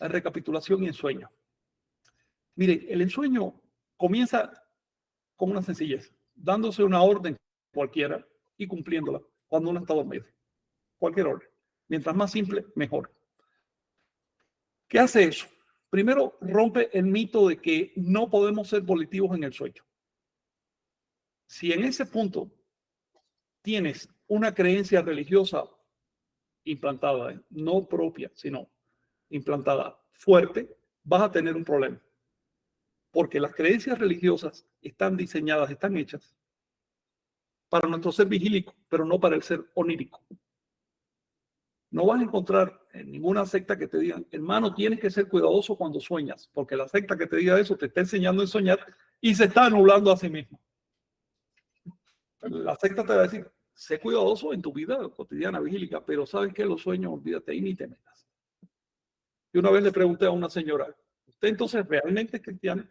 la recapitulación y ensueño. Mire, el ensueño comienza con una sencillez, dándose una orden cualquiera y cumpliéndola cuando uno está dormido cualquier orden. Mientras más simple, mejor. ¿Qué hace eso? Primero, rompe el mito de que no podemos ser volitivos en el sueño. Si en ese punto tienes una creencia religiosa implantada, no propia, sino implantada fuerte, vas a tener un problema. Porque las creencias religiosas están diseñadas, están hechas para nuestro ser vigílico, pero no para el ser onírico. No vas a encontrar en ninguna secta que te digan, hermano, tienes que ser cuidadoso cuando sueñas, porque la secta que te diga eso te está enseñando a soñar y se está anulando a sí mismo. La secta te va a decir, sé cuidadoso en tu vida cotidiana vigílica, pero sabes que los sueños, olvídate y ni te metas. Y una vez le pregunté a una señora, ¿usted entonces realmente es cristiana?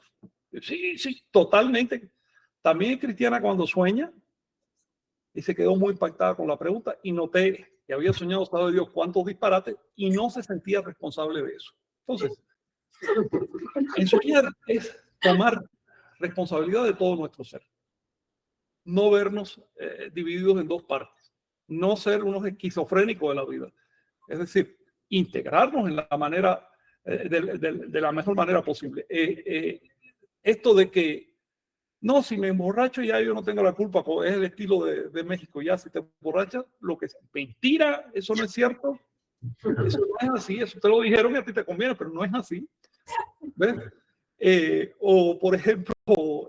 Sí, sí, totalmente. También cristiana cuando sueña. Y se quedó muy impactada con la pregunta y noté que había soñado, sabe Dios, cuántos disparates y no se sentía responsable de eso. Entonces, en soñar es tomar responsabilidad de todo nuestro ser. No vernos eh, divididos en dos partes. No ser unos esquizofrénicos de la vida. Es decir, integrarnos en la manera, eh, de, la mejor manera posible. Eh, esto de que no, si me emborracho ya yo no tengo la culpa, es el estilo de, México, ya si te emborrachas, lo que sea. Mentira, eso no es cierto. Eso no es así, eso te lo dijeron y a ti te conviene, pero no es así. ¿Ves? Eh, o por ejemplo,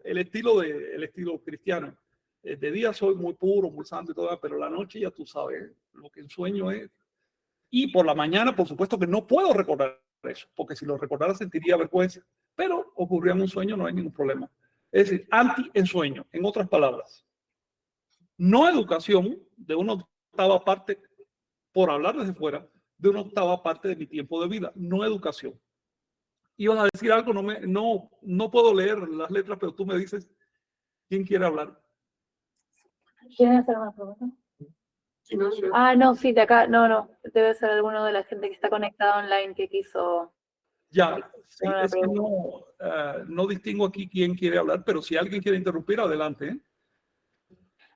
el estilo, de, el estilo cristiano. Eh, de día soy muy puro, muy santo y todo, pero la noche ya tú sabes lo que el sueño es. Y por la mañana, por supuesto que no puedo recordar eso, porque si lo recordara sentiría vergüenza. Pero ocurrió en un sueño, no hay ningún problema. Es decir, anti-ensueño, en otras palabras. No educación de una octava parte, por hablar desde fuera, de una octava parte de mi tiempo de vida. No educación. Ibas a decir algo, no, me, no, no puedo leer las letras, pero tú me dices, ¿quién quiere hablar? ¿Quieren hacer una pregunta? Ah, no, sí, de acá, no, no, debe ser alguno de la gente que está conectada online que quiso ya, no, eh, no, distingo aquí quién quiere hablar, pero si alguien quiere interrumpir, adelante. ¿eh?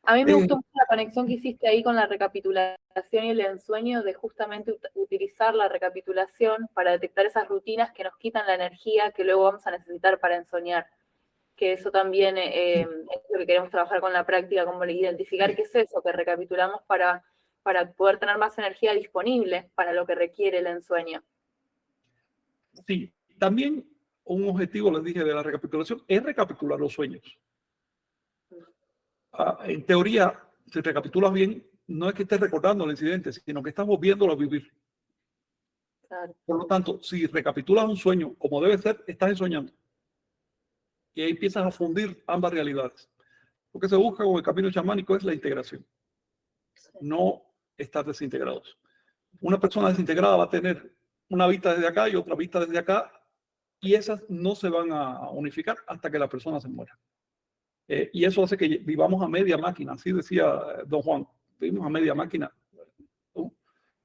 A mí me Eh, gustó mucho la conexión que hiciste ahí con la recapitulación y el ensueño de justamente ut- utilizar la recapitulación para detectar esas rutinas que nos quitan la energía que luego vamos a necesitar para ensoñar. Que eso también eh, es lo que queremos trabajar con la práctica, como identificar qué es eso que recapitulamos para, para poder tener más energía disponible para lo que requiere el ensueño. Sí, también un objetivo, les dije, de la recapitulación es recapitular los sueños. Ah, en teoría, si recapitulas bien, no es que estés recordando el incidente, sino que estás volviéndolo a vivir. Claro. Por lo tanto, si recapitulas un sueño como debe ser, estás ensoñando. Y ahí empiezas a fundir ambas realidades. Lo que se busca con el camino chamánico es la integración, no estar desintegrados. Una persona desintegrada va a tener una vista desde acá y otra vista desde acá, y esas no se van a unificar hasta que la persona se muera. Eh, y eso hace que vivamos a media máquina, así decía eh, don Juan, vivimos a media máquina.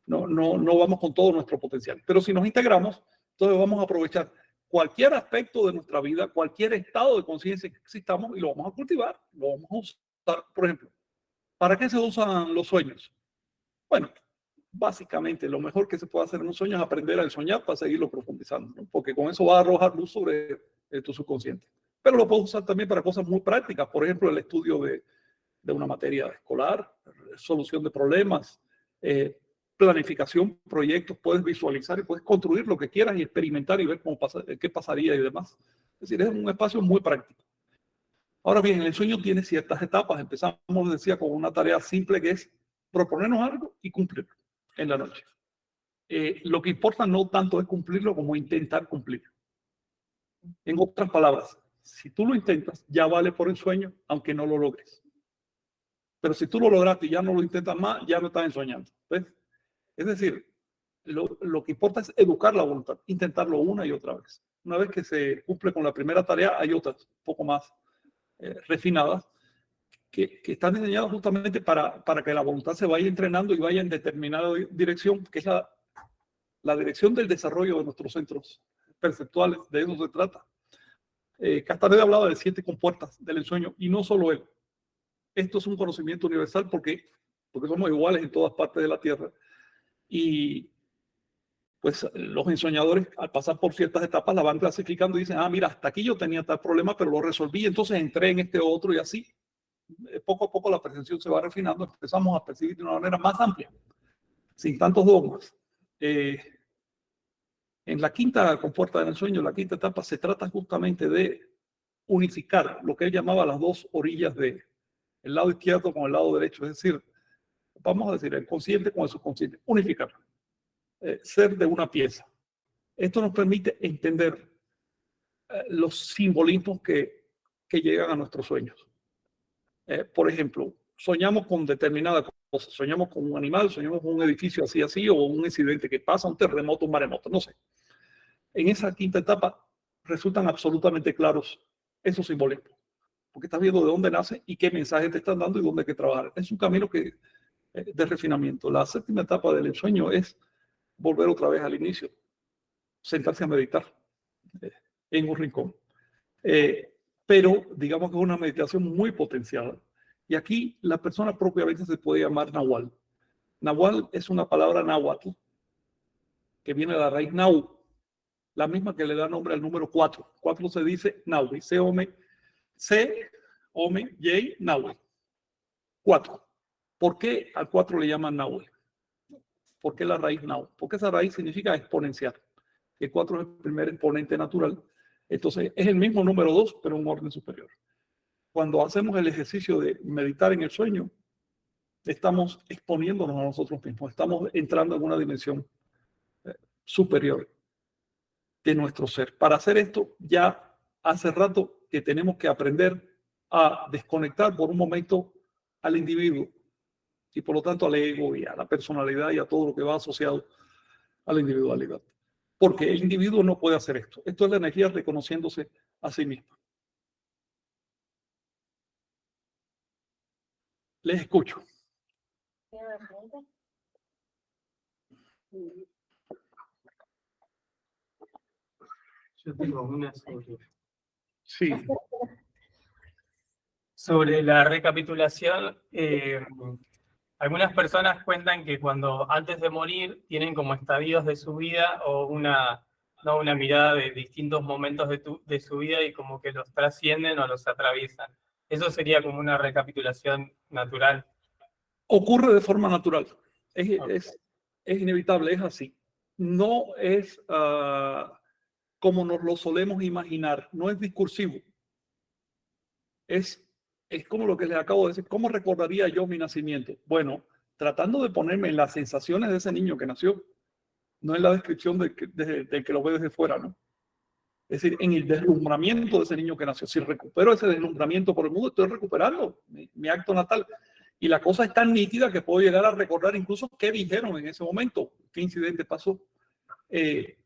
No, no, no vamos con todo nuestro potencial. Pero si nos integramos, entonces vamos a aprovechar cualquier aspecto de nuestra vida, cualquier estado de conciencia que existamos y lo vamos a cultivar, lo vamos a usar. Por ejemplo, ¿para qué se usan los sueños? Bueno, básicamente lo mejor que se puede hacer en un sueño es aprender a soñar para seguirlo profundizando, ¿no? porque con eso va a arrojar luz sobre eh, tu subconsciente. Pero lo puedes usar también para cosas muy prácticas, por ejemplo, el estudio de, de una materia escolar, solución de problemas, eh, planificación, proyectos, puedes visualizar y puedes construir lo que quieras y experimentar y ver cómo pasa, qué pasaría y demás. Es decir, es un espacio muy práctico. Ahora bien, el sueño tiene ciertas etapas. Empezamos, decía, con una tarea simple que es proponernos algo y cumplirlo en la noche. Eh, lo que importa no tanto es cumplirlo como intentar cumplirlo. En otras palabras, si tú lo intentas, ya vale por el sueño, aunque no lo logres. Pero si tú lo lograste y ya no lo intentas más, ya no estás ensoñando. ¿ves? Es decir, lo, lo, que importa es educar la voluntad, intentarlo una y otra vez. Una vez que se cumple con la primera tarea, hay otras un poco más eh, refinadas que, que, están diseñadas justamente para, para que la voluntad se vaya entrenando y vaya en determinada dirección, que es la, la dirección del desarrollo de nuestros centros perceptuales. De eso se trata. Eh, Castaneda hablaba de siete compuertas del ensueño y no solo él. Esto es un conocimiento universal porque, porque somos iguales en todas partes de la Tierra. Y pues los ensoñadores al pasar por ciertas etapas la van clasificando y dicen, ah, mira, hasta aquí yo tenía tal problema, pero lo resolví, entonces entré en este otro y así. Eh, Poco a poco la percepción se va refinando, empezamos a percibir de una manera más amplia, sin tantos dogmas. Eh, en la quinta compuerta del ensueño, la quinta etapa, se trata justamente de unificar lo que él llamaba las dos orillas de el lado izquierdo con el lado derecho, es decir, vamos a decir, el consciente con el subconsciente, unificar, eh, ser de una pieza. Esto nos permite entender eh, los simbolismos que, que, llegan a nuestros sueños. Eh, por ejemplo, soñamos con determinada cosa, soñamos con un animal, soñamos con un edificio así, así, o un incidente que pasa, un terremoto, un maremoto, no sé. En esa quinta etapa resultan absolutamente claros esos simbolismos porque estás viendo de dónde nace y qué mensaje te están dando y dónde hay que trabajar. Es un camino que, de refinamiento. La séptima etapa del ensueño es volver otra vez al inicio, sentarse a meditar eh, en un rincón. Eh, pero digamos que es una meditación muy potenciada. Y aquí la persona propiamente se puede llamar Nahual. Nahual es una palabra náhuatl que viene de la raíz Nau, la misma que le da nombre al número 4. 4 se dice Nau, y se ome C, Ome, J, Nahue. Cuatro. ¿Por qué al cuatro le llaman Nahue? ¿Por qué la raíz Nahue? Porque esa raíz significa exponencial. El cuatro es el primer exponente natural. Entonces es el mismo número dos, pero en un orden superior. Cuando hacemos el ejercicio de meditar en el sueño, estamos exponiéndonos a nosotros mismos. Estamos entrando en una dimensión eh, superior de nuestro ser. Para hacer esto, ya hace rato que tenemos que aprender a desconectar por un momento al individuo y por lo tanto al ego y a la personalidad y a todo lo que va asociado a la individualidad. Porque el individuo no puede hacer esto. Esto es la energía reconociéndose a sí misma. Les escucho. Yo tengo una sobre Sí. Sobre la recapitulación, eh, algunas personas cuentan que cuando antes de morir tienen como estadios de su vida o una, ¿no? una mirada de distintos momentos de, tu- de su vida y como que los trascienden o los atraviesan. Eso sería como una recapitulación natural. Ocurre de forma natural. Es, Ok. es, es inevitable, es así. No es ah, como nos lo solemos imaginar, no es discursivo. Es, es como lo que les acabo de decir. ¿Cómo recordaría yo mi nacimiento? Bueno, tratando de ponerme en las sensaciones de ese niño que nació, no en la descripción del que, de- del que lo ve desde fuera, ¿no? Es decir, en el deslumbramiento de ese niño que nació. Si recupero ese deslumbramiento por el mundo, estoy recuperando mi, mi acto natal. Y la cosa es tan nítida que puedo llegar a recordar incluso qué dijeron en ese momento, qué incidente pasó. Eh,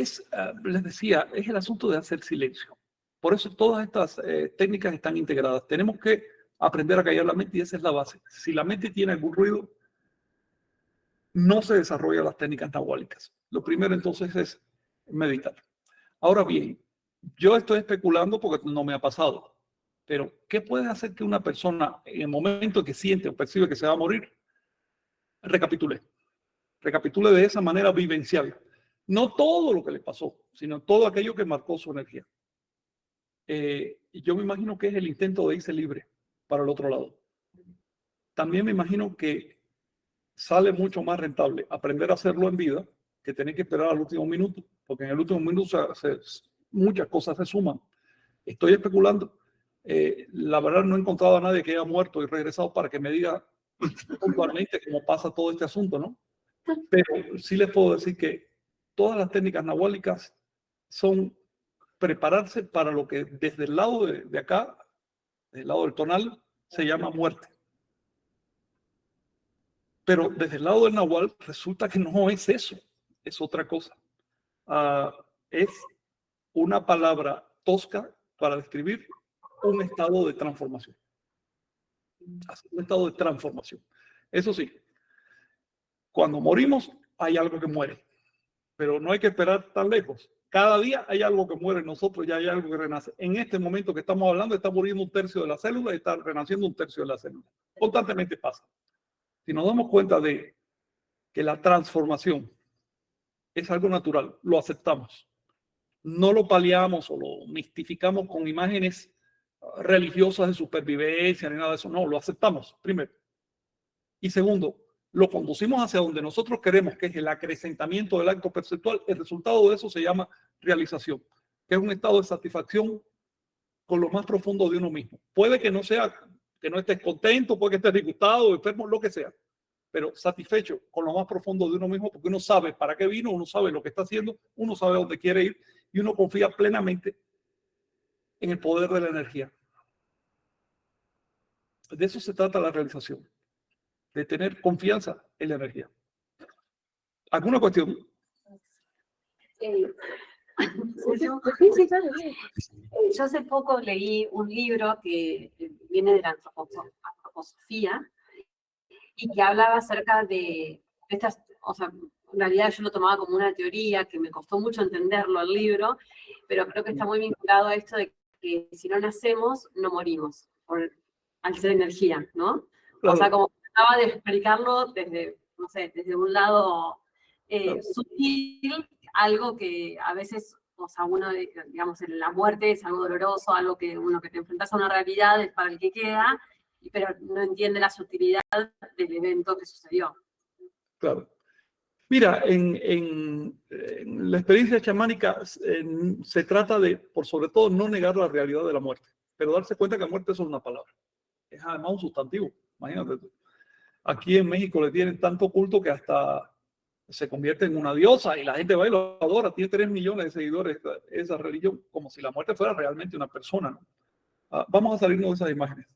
es, ah, les decía, es el asunto de hacer silencio. Por eso todas estas eh, técnicas están integradas. Tenemos que aprender a callar la mente y esa es la base. Si la mente tiene algún ruido, no se desarrollan las técnicas nahuálicas. Lo primero entonces es meditar. Ahora bien, yo estoy especulando porque no me ha pasado, pero ¿qué puede hacer que una persona en el momento que siente o percibe que se va a morir, recapitule? Recapitule de esa manera vivencial. No todo lo que le pasó, sino todo aquello que marcó su energía. Eh, y yo me imagino que es el intento de irse libre para el otro lado. También me imagino que sale mucho más rentable aprender a hacerlo en vida que tener que esperar al último minuto, porque en el último minuto muchas cosas se suman. Estoy especulando. Eh, la verdad no he encontrado a nadie que haya muerto y regresado para que me diga puntualmente cómo pasa todo este asunto, ¿no? Pero sí les puedo decir que todas las técnicas nahuálicas son prepararse para lo que desde el lado de, de acá, del lado del tonal, se llama muerte. Pero desde el lado del nahual resulta que no es eso, es otra cosa. Ah, es una palabra tosca para describir un estado de transformación. Un estado de transformación. Eso sí, cuando morimos hay algo que muere, pero no hay que esperar tan lejos. Cada día hay algo que muere en nosotros y hay algo que renace. En este momento que estamos hablando, está muriendo un tercio de la célula y está renaciendo un tercio de la célula. Constantemente pasa. Si nos damos cuenta de que la transformación es algo natural, lo aceptamos. No lo paliamos o lo mistificamos con imágenes religiosas de supervivencia ni nada de eso. No, lo aceptamos, primero. Y segundo, lo conducimos hacia donde nosotros queremos, que es el acrecentamiento del acto perceptual. El resultado de eso se llama realización, que es un estado de satisfacción con lo más profundo de uno mismo. Puede que no sea, que no estés contento, puede que estés disgustado, enfermo, lo que sea, pero satisfecho con lo más profundo de uno mismo, porque uno sabe para qué vino, uno sabe lo que está haciendo, uno sabe dónde quiere ir y uno confía plenamente en el poder de la energía. De eso se trata la realización, de tener confianza en la energía. ¿Alguna cuestión? Eh, sí, sí, claro, sí. Eh, Yo hace poco leí un libro que eh, viene de la antroposo- antroposofía y que hablaba acerca de estas, o sea, en realidad yo lo tomaba como una teoría que me costó mucho entenderlo el libro, pero creo que está muy vinculado a esto de que si no nacemos, no morimos, por, al ser energía, ¿no? O sea, como trataba de explicarlo desde, no sé, desde un lado eh, sutil, algo que a veces, o sea, uno, eh, digamos, en la muerte es algo doloroso, algo que uno que te enfrentas a una realidad es para el que queda, pero no entiende la sutilidad del evento que sucedió. Claro. Mira, en, en- en la experiencia chamánica en- se trata de, por sobre todo, no negar la realidad de la muerte, pero darse cuenta que la muerte es una palabra. Es además un sustantivo. Imagínate tú. Aquí en México le tienen tanto culto que hasta se convierte en una diosa y la gente va y lo adora. Tiene tres millones de seguidores esa, esa religión, como si la muerte fuera realmente una persona. ¿no? Ah, vamos a salirnos de esas imágenes.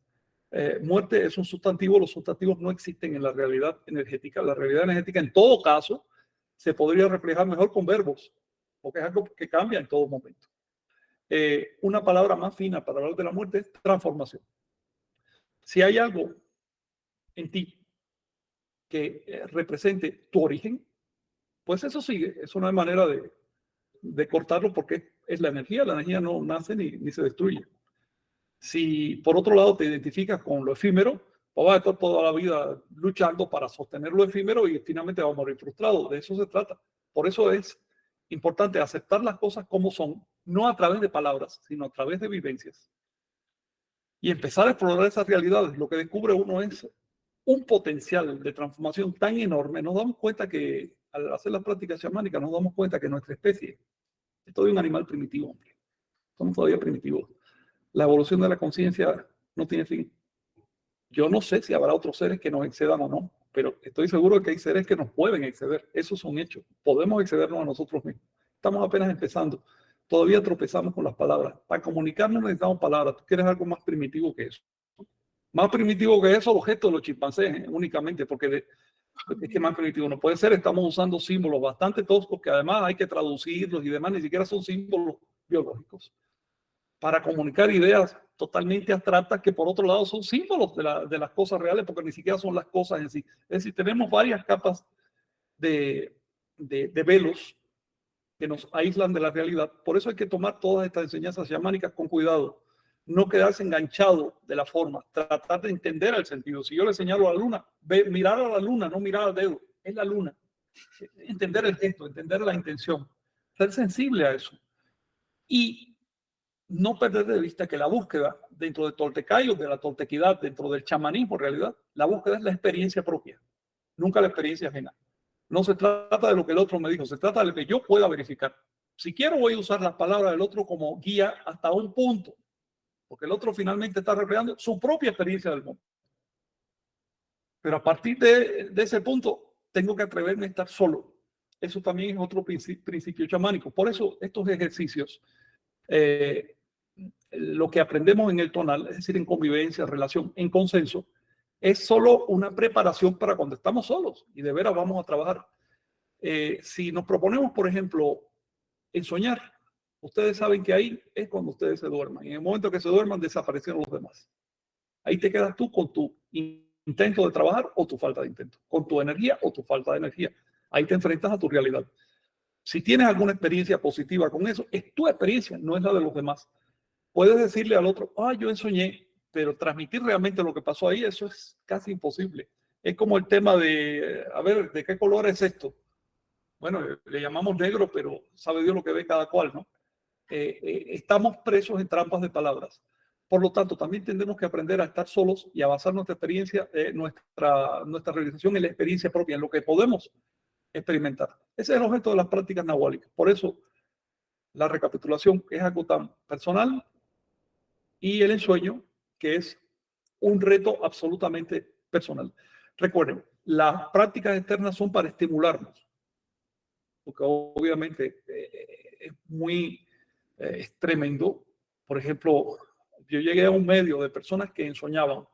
Eh, muerte es un sustantivo, los sustantivos no existen en la realidad energética. La realidad energética, en todo caso, se podría reflejar mejor con verbos, porque es algo que cambia en todo momento. Eh, una palabra más fina para hablar de la muerte es transformación. Si hay algo en ti que eh, represente tu origen, pues eso sigue. Eso no hay manera de, de cortarlo porque es es la energía. La energía no nace ni, ni se destruye. Si por otro lado te identificas con lo efímero, pues vas a estar toda la vida luchando para sostener lo efímero y finalmente vas a morir frustrado. De eso se trata. Por eso es importante aceptar las cosas como son, no a través de palabras, sino a través de vivencias. Y empezar a explorar esas realidades. Lo que descubre uno es un potencial de transformación tan enorme. Nos damos cuenta que al hacer las prácticas chamánicas, nos damos cuenta que nuestra especie es todavía un animal primitivo, hombre. Somos todavía primitivos. La evolución de la conciencia no tiene fin. Yo no sé si habrá otros seres que nos excedan o no, pero estoy seguro de que hay seres que nos pueden exceder. Eso es un hecho. Podemos excedernos a nosotros mismos. Estamos apenas empezando. Todavía tropezamos con las palabras. Para comunicarnos necesitamos palabras. Quieres algo más primitivo que eso. Más primitivo que eso, los gestos de los chimpancés, ¿eh? únicamente, porque es que más primitivo no puede ser. Estamos usando símbolos bastante toscos que además hay que traducirlos y demás, ni siquiera son símbolos biológicos. Para comunicar ideas totalmente abstractas que por otro lado son símbolos de, la, de, las cosas reales porque ni siquiera son las cosas en sí. Es decir, tenemos varias capas de, de, velos que nos aíslan de la realidad. Por eso hay que tomar todas estas enseñanzas chamánicas con cuidado. No quedarse enganchado de la forma, tratar de entender el sentido. Si yo le señalo a la luna, ve, mirar a la luna, no mirar al dedo, es la luna. Entender el gesto, entender la intención, ser sensible a eso. Y no perder de vista que la búsqueda dentro de Toltecayo, de la toltequidad, dentro del chamanismo en realidad, la búsqueda es la experiencia propia, nunca la experiencia ajena. No se trata de lo que el otro me dijo, se trata de lo que yo pueda verificar. Si quiero voy a usar las palabras del otro como guía hasta un punto, porque el otro finalmente está reflejando su propia experiencia del mundo. Pero a partir de, ese punto, tengo que atreverme a estar solo. Eso también es otro principio, principio chamánico. Por eso estos ejercicios eh, lo que aprendemos en el tonal, es decir, en convivencia, relación, en consenso, es solo una preparación para cuando estamos solos y de veras vamos a trabajar. Eh, si nos proponemos, por ejemplo, en soñar, ustedes saben que ahí es cuando ustedes se duerman. En el momento que se duerman, desaparecen los demás. Ahí te quedas tú con tu intento de trabajar o tu falta de intento, con tu energía o tu falta de energía. Ahí te enfrentas a tu realidad. Si tienes alguna experiencia positiva con eso, es tu experiencia, no es la de los demás. Puedes decirle al otro, ah, yo ensoñé, pero transmitir realmente lo que pasó ahí, eso es casi imposible. Es como el tema de, a ver, ¿de qué color es esto? Bueno, le llamamos negro, pero sabe Dios lo que ve cada cual, ¿no? Eh, eh, estamos presos en trampas de palabras. Por lo tanto, también tendremos que aprender a estar solos y a basar nuestra experiencia, eh, nuestra, nuestra realización en la experiencia propia, en lo que podemos experimentar. Ese es el objeto de las prácticas nahuálicas. Por eso, la recapitulación es algo tan personal y el ensueño, que es un reto absolutamente personal. Recuerden, las prácticas externas son para estimularnos, porque obviamente eh, es muy eh, es tremendo. Por ejemplo, yo llegué a un medio de personas que ensoñaban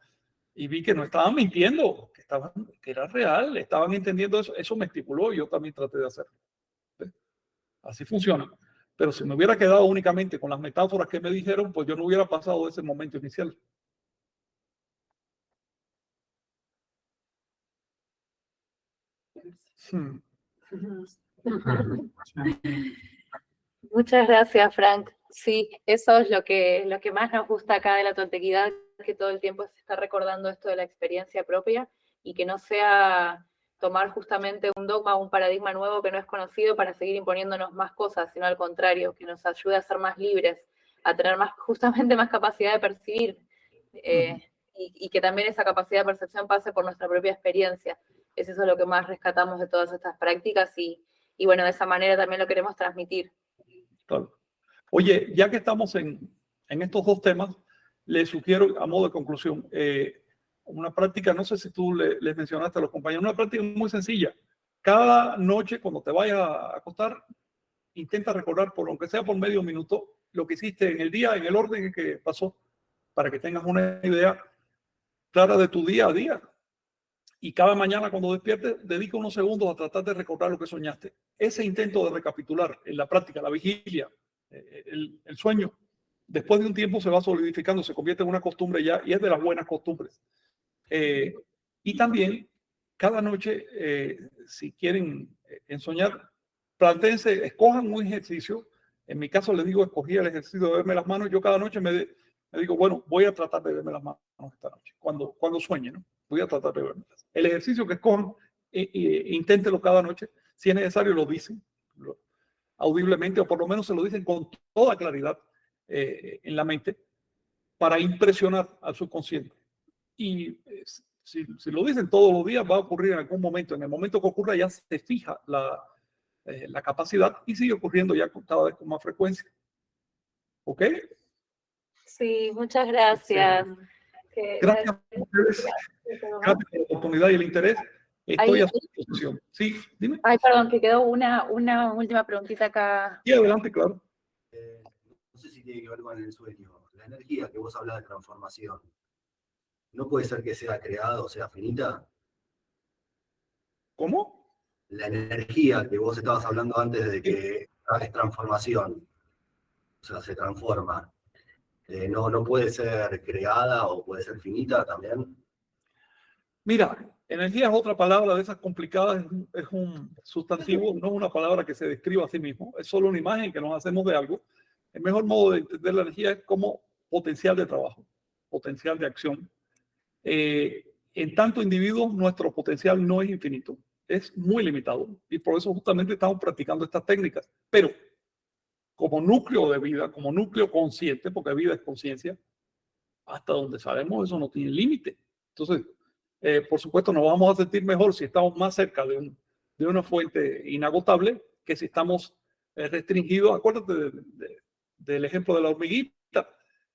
y vi que no estaban mintiendo, que, estaban, que era real, estaban entendiendo eso. Eso me estipuló y yo también traté de hacerlo. Así funciona. Pero si me hubiera quedado únicamente con las metáforas que me dijeron, pues yo no hubiera pasado de ese momento inicial. Hmm. Muchas gracias, Frank. Sí, eso es lo que, lo que más nos gusta acá de la tontequidad, que todo el tiempo se está recordando esto de la experiencia propia y que no sea tomar justamente un dogma o un paradigma nuevo que no es conocido para seguir imponiéndonos más cosas, sino al contrario, que nos ayude a ser más libres, a tener más, justamente más capacidad de percibir eh, y, y, que también esa capacidad de percepción pase por nuestra propia experiencia. Es eso lo que más rescatamos de todas estas prácticas y, y bueno, de esa manera también lo queremos transmitir. Claro. Oye, ya que estamos en, en estos dos temas, les sugiero a modo de conclusión, eh, una práctica, no sé si tú le, les mencionaste a los compañeros, una práctica muy sencilla. Cada noche cuando te vayas a acostar, intenta recordar, por aunque sea por medio minuto, lo que hiciste en el día, en el orden que pasó, para que tengas una idea clara de tu día a día. Y cada mañana cuando despiertes, dedica unos segundos a tratar de recordar lo que soñaste. Ese intento de recapitular en la práctica, la vigilia, eh, el, el sueño, después de un tiempo se va solidificando, se convierte en una costumbre ya y es de las buenas costumbres. Eh, y también, cada noche, eh, si quieren eh, ensoñar, planteense, escojan un ejercicio En mi caso, le digo, escogí el ejercicio de verme las manos. Yo cada noche me, me digo, bueno, voy a tratar de verme las manos esta noche, cuando, cuando sueñe, ¿no? Voy a tratar de verme. El ejercicio que escojan, eh, eh, inténtelo cada noche. Si es necesario, lo dicen audiblemente, o por lo menos se lo dicen con toda claridad eh, en la mente, para impresionar al subconsciente. Y si, si lo dicen todos los días, va a ocurrir en algún momento. En el momento que ocurra, ya se fija la, la capacidad y sigue ocurriendo ya cada vez con más frecuencia. ¿Ok? Sí, muchas gracias. Gracias a ustedes. Gracias por la oportunidad y el interés. Estoy Ahí- a su disposición. Sí, dime. Ay, perdón, que quedó una, una última preguntita acá. Sí, adelante, claro. Eh, no sé si tiene que ver con el sueño. La energía que vos hablas de transformación, ¿no puede ser que sea creada o sea finita? ¿Cómo? La energía que vos estabas hablando antes de que es transformación, o sea, se transforma, eh, no, ¿no puede ser creada o puede ser finita también? Mira, energía es otra palabra de esas complicadas, es un, sustantivo, no es una palabra que se describa a sí mismo, es solo una imagen que nos hacemos de algo. El mejor modo de entender la energía es como potencial de trabajo, potencial de acción. Eh, en tanto individuo, nuestro potencial no es infinito, es muy limitado y por eso justamente estamos practicando estas técnicas. Pero como núcleo de vida, como núcleo consciente, porque vida es conciencia, hasta donde sabemos eso no tiene límite. Entonces, eh, por supuesto, nos vamos a sentir mejor si estamos más cerca de, un, de una fuente inagotable que si estamos eh, restringidos. Acuérdate de- del ejemplo de la hormiguita.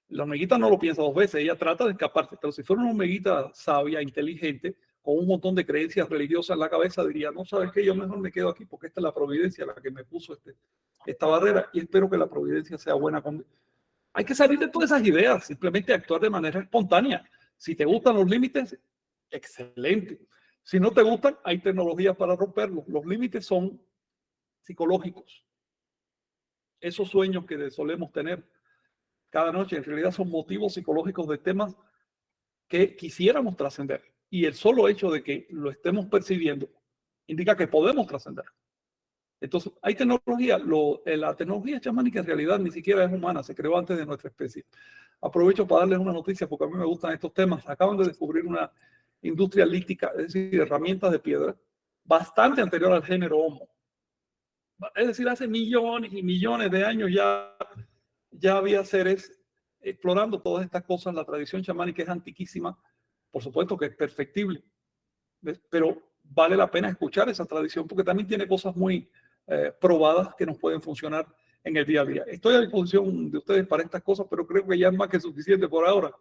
La hormiguita no lo piensa dos veces, ella trata de escaparse, pero si fuera una hormiguita sabia, inteligente, con un montón de creencias religiosas en la cabeza, diría, no sabes qué, yo mejor me quedo aquí porque esta es la providencia la que me puso este, esta barrera y espero que la providencia sea buena conmigo. Hay que salir de todas esas ideas, simplemente actuar de manera espontánea. Si te gustan los límites, excelente. Si no te gustan, hay tecnologías para romperlos. Los límites son psicológicos. Esos sueños que solemos tener cada noche en realidad son motivos psicológicos de temas que quisiéramos trascender. Y el solo hecho de que lo estemos percibiendo indica que podemos trascender. Entonces, hay tecnología. Lo, eh, la tecnología chamánica en realidad ni siquiera es humana, se creó antes de nuestra especie. Aprovecho para darles una noticia porque a mí me gustan estos temas. Acaban de descubrir una industria lítica, es decir, herramientas de piedra, bastante anterior al género Homo. Es decir, hace millones y millones de años ya, ya había seres explorando todas estas cosas. La tradición chamánica es antiquísima, por supuesto que es perfectible, ¿ves? pero vale la pena escuchar esa tradición porque también tiene cosas muy eh, probadas que nos pueden funcionar en el día a día. Estoy a disposición de ustedes para estas cosas, pero creo que ya es más que suficiente por ahora.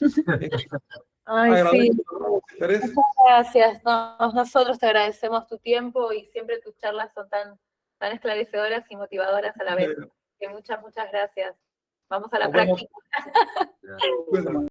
Ay, sí. Muchas gracias. No, nosotros te agradecemos tu tiempo y siempre tus charlas son tan, tan esclarecedoras y motivadoras a la vez. Que muchas, muchas gracias. Vamos a la Nos práctica.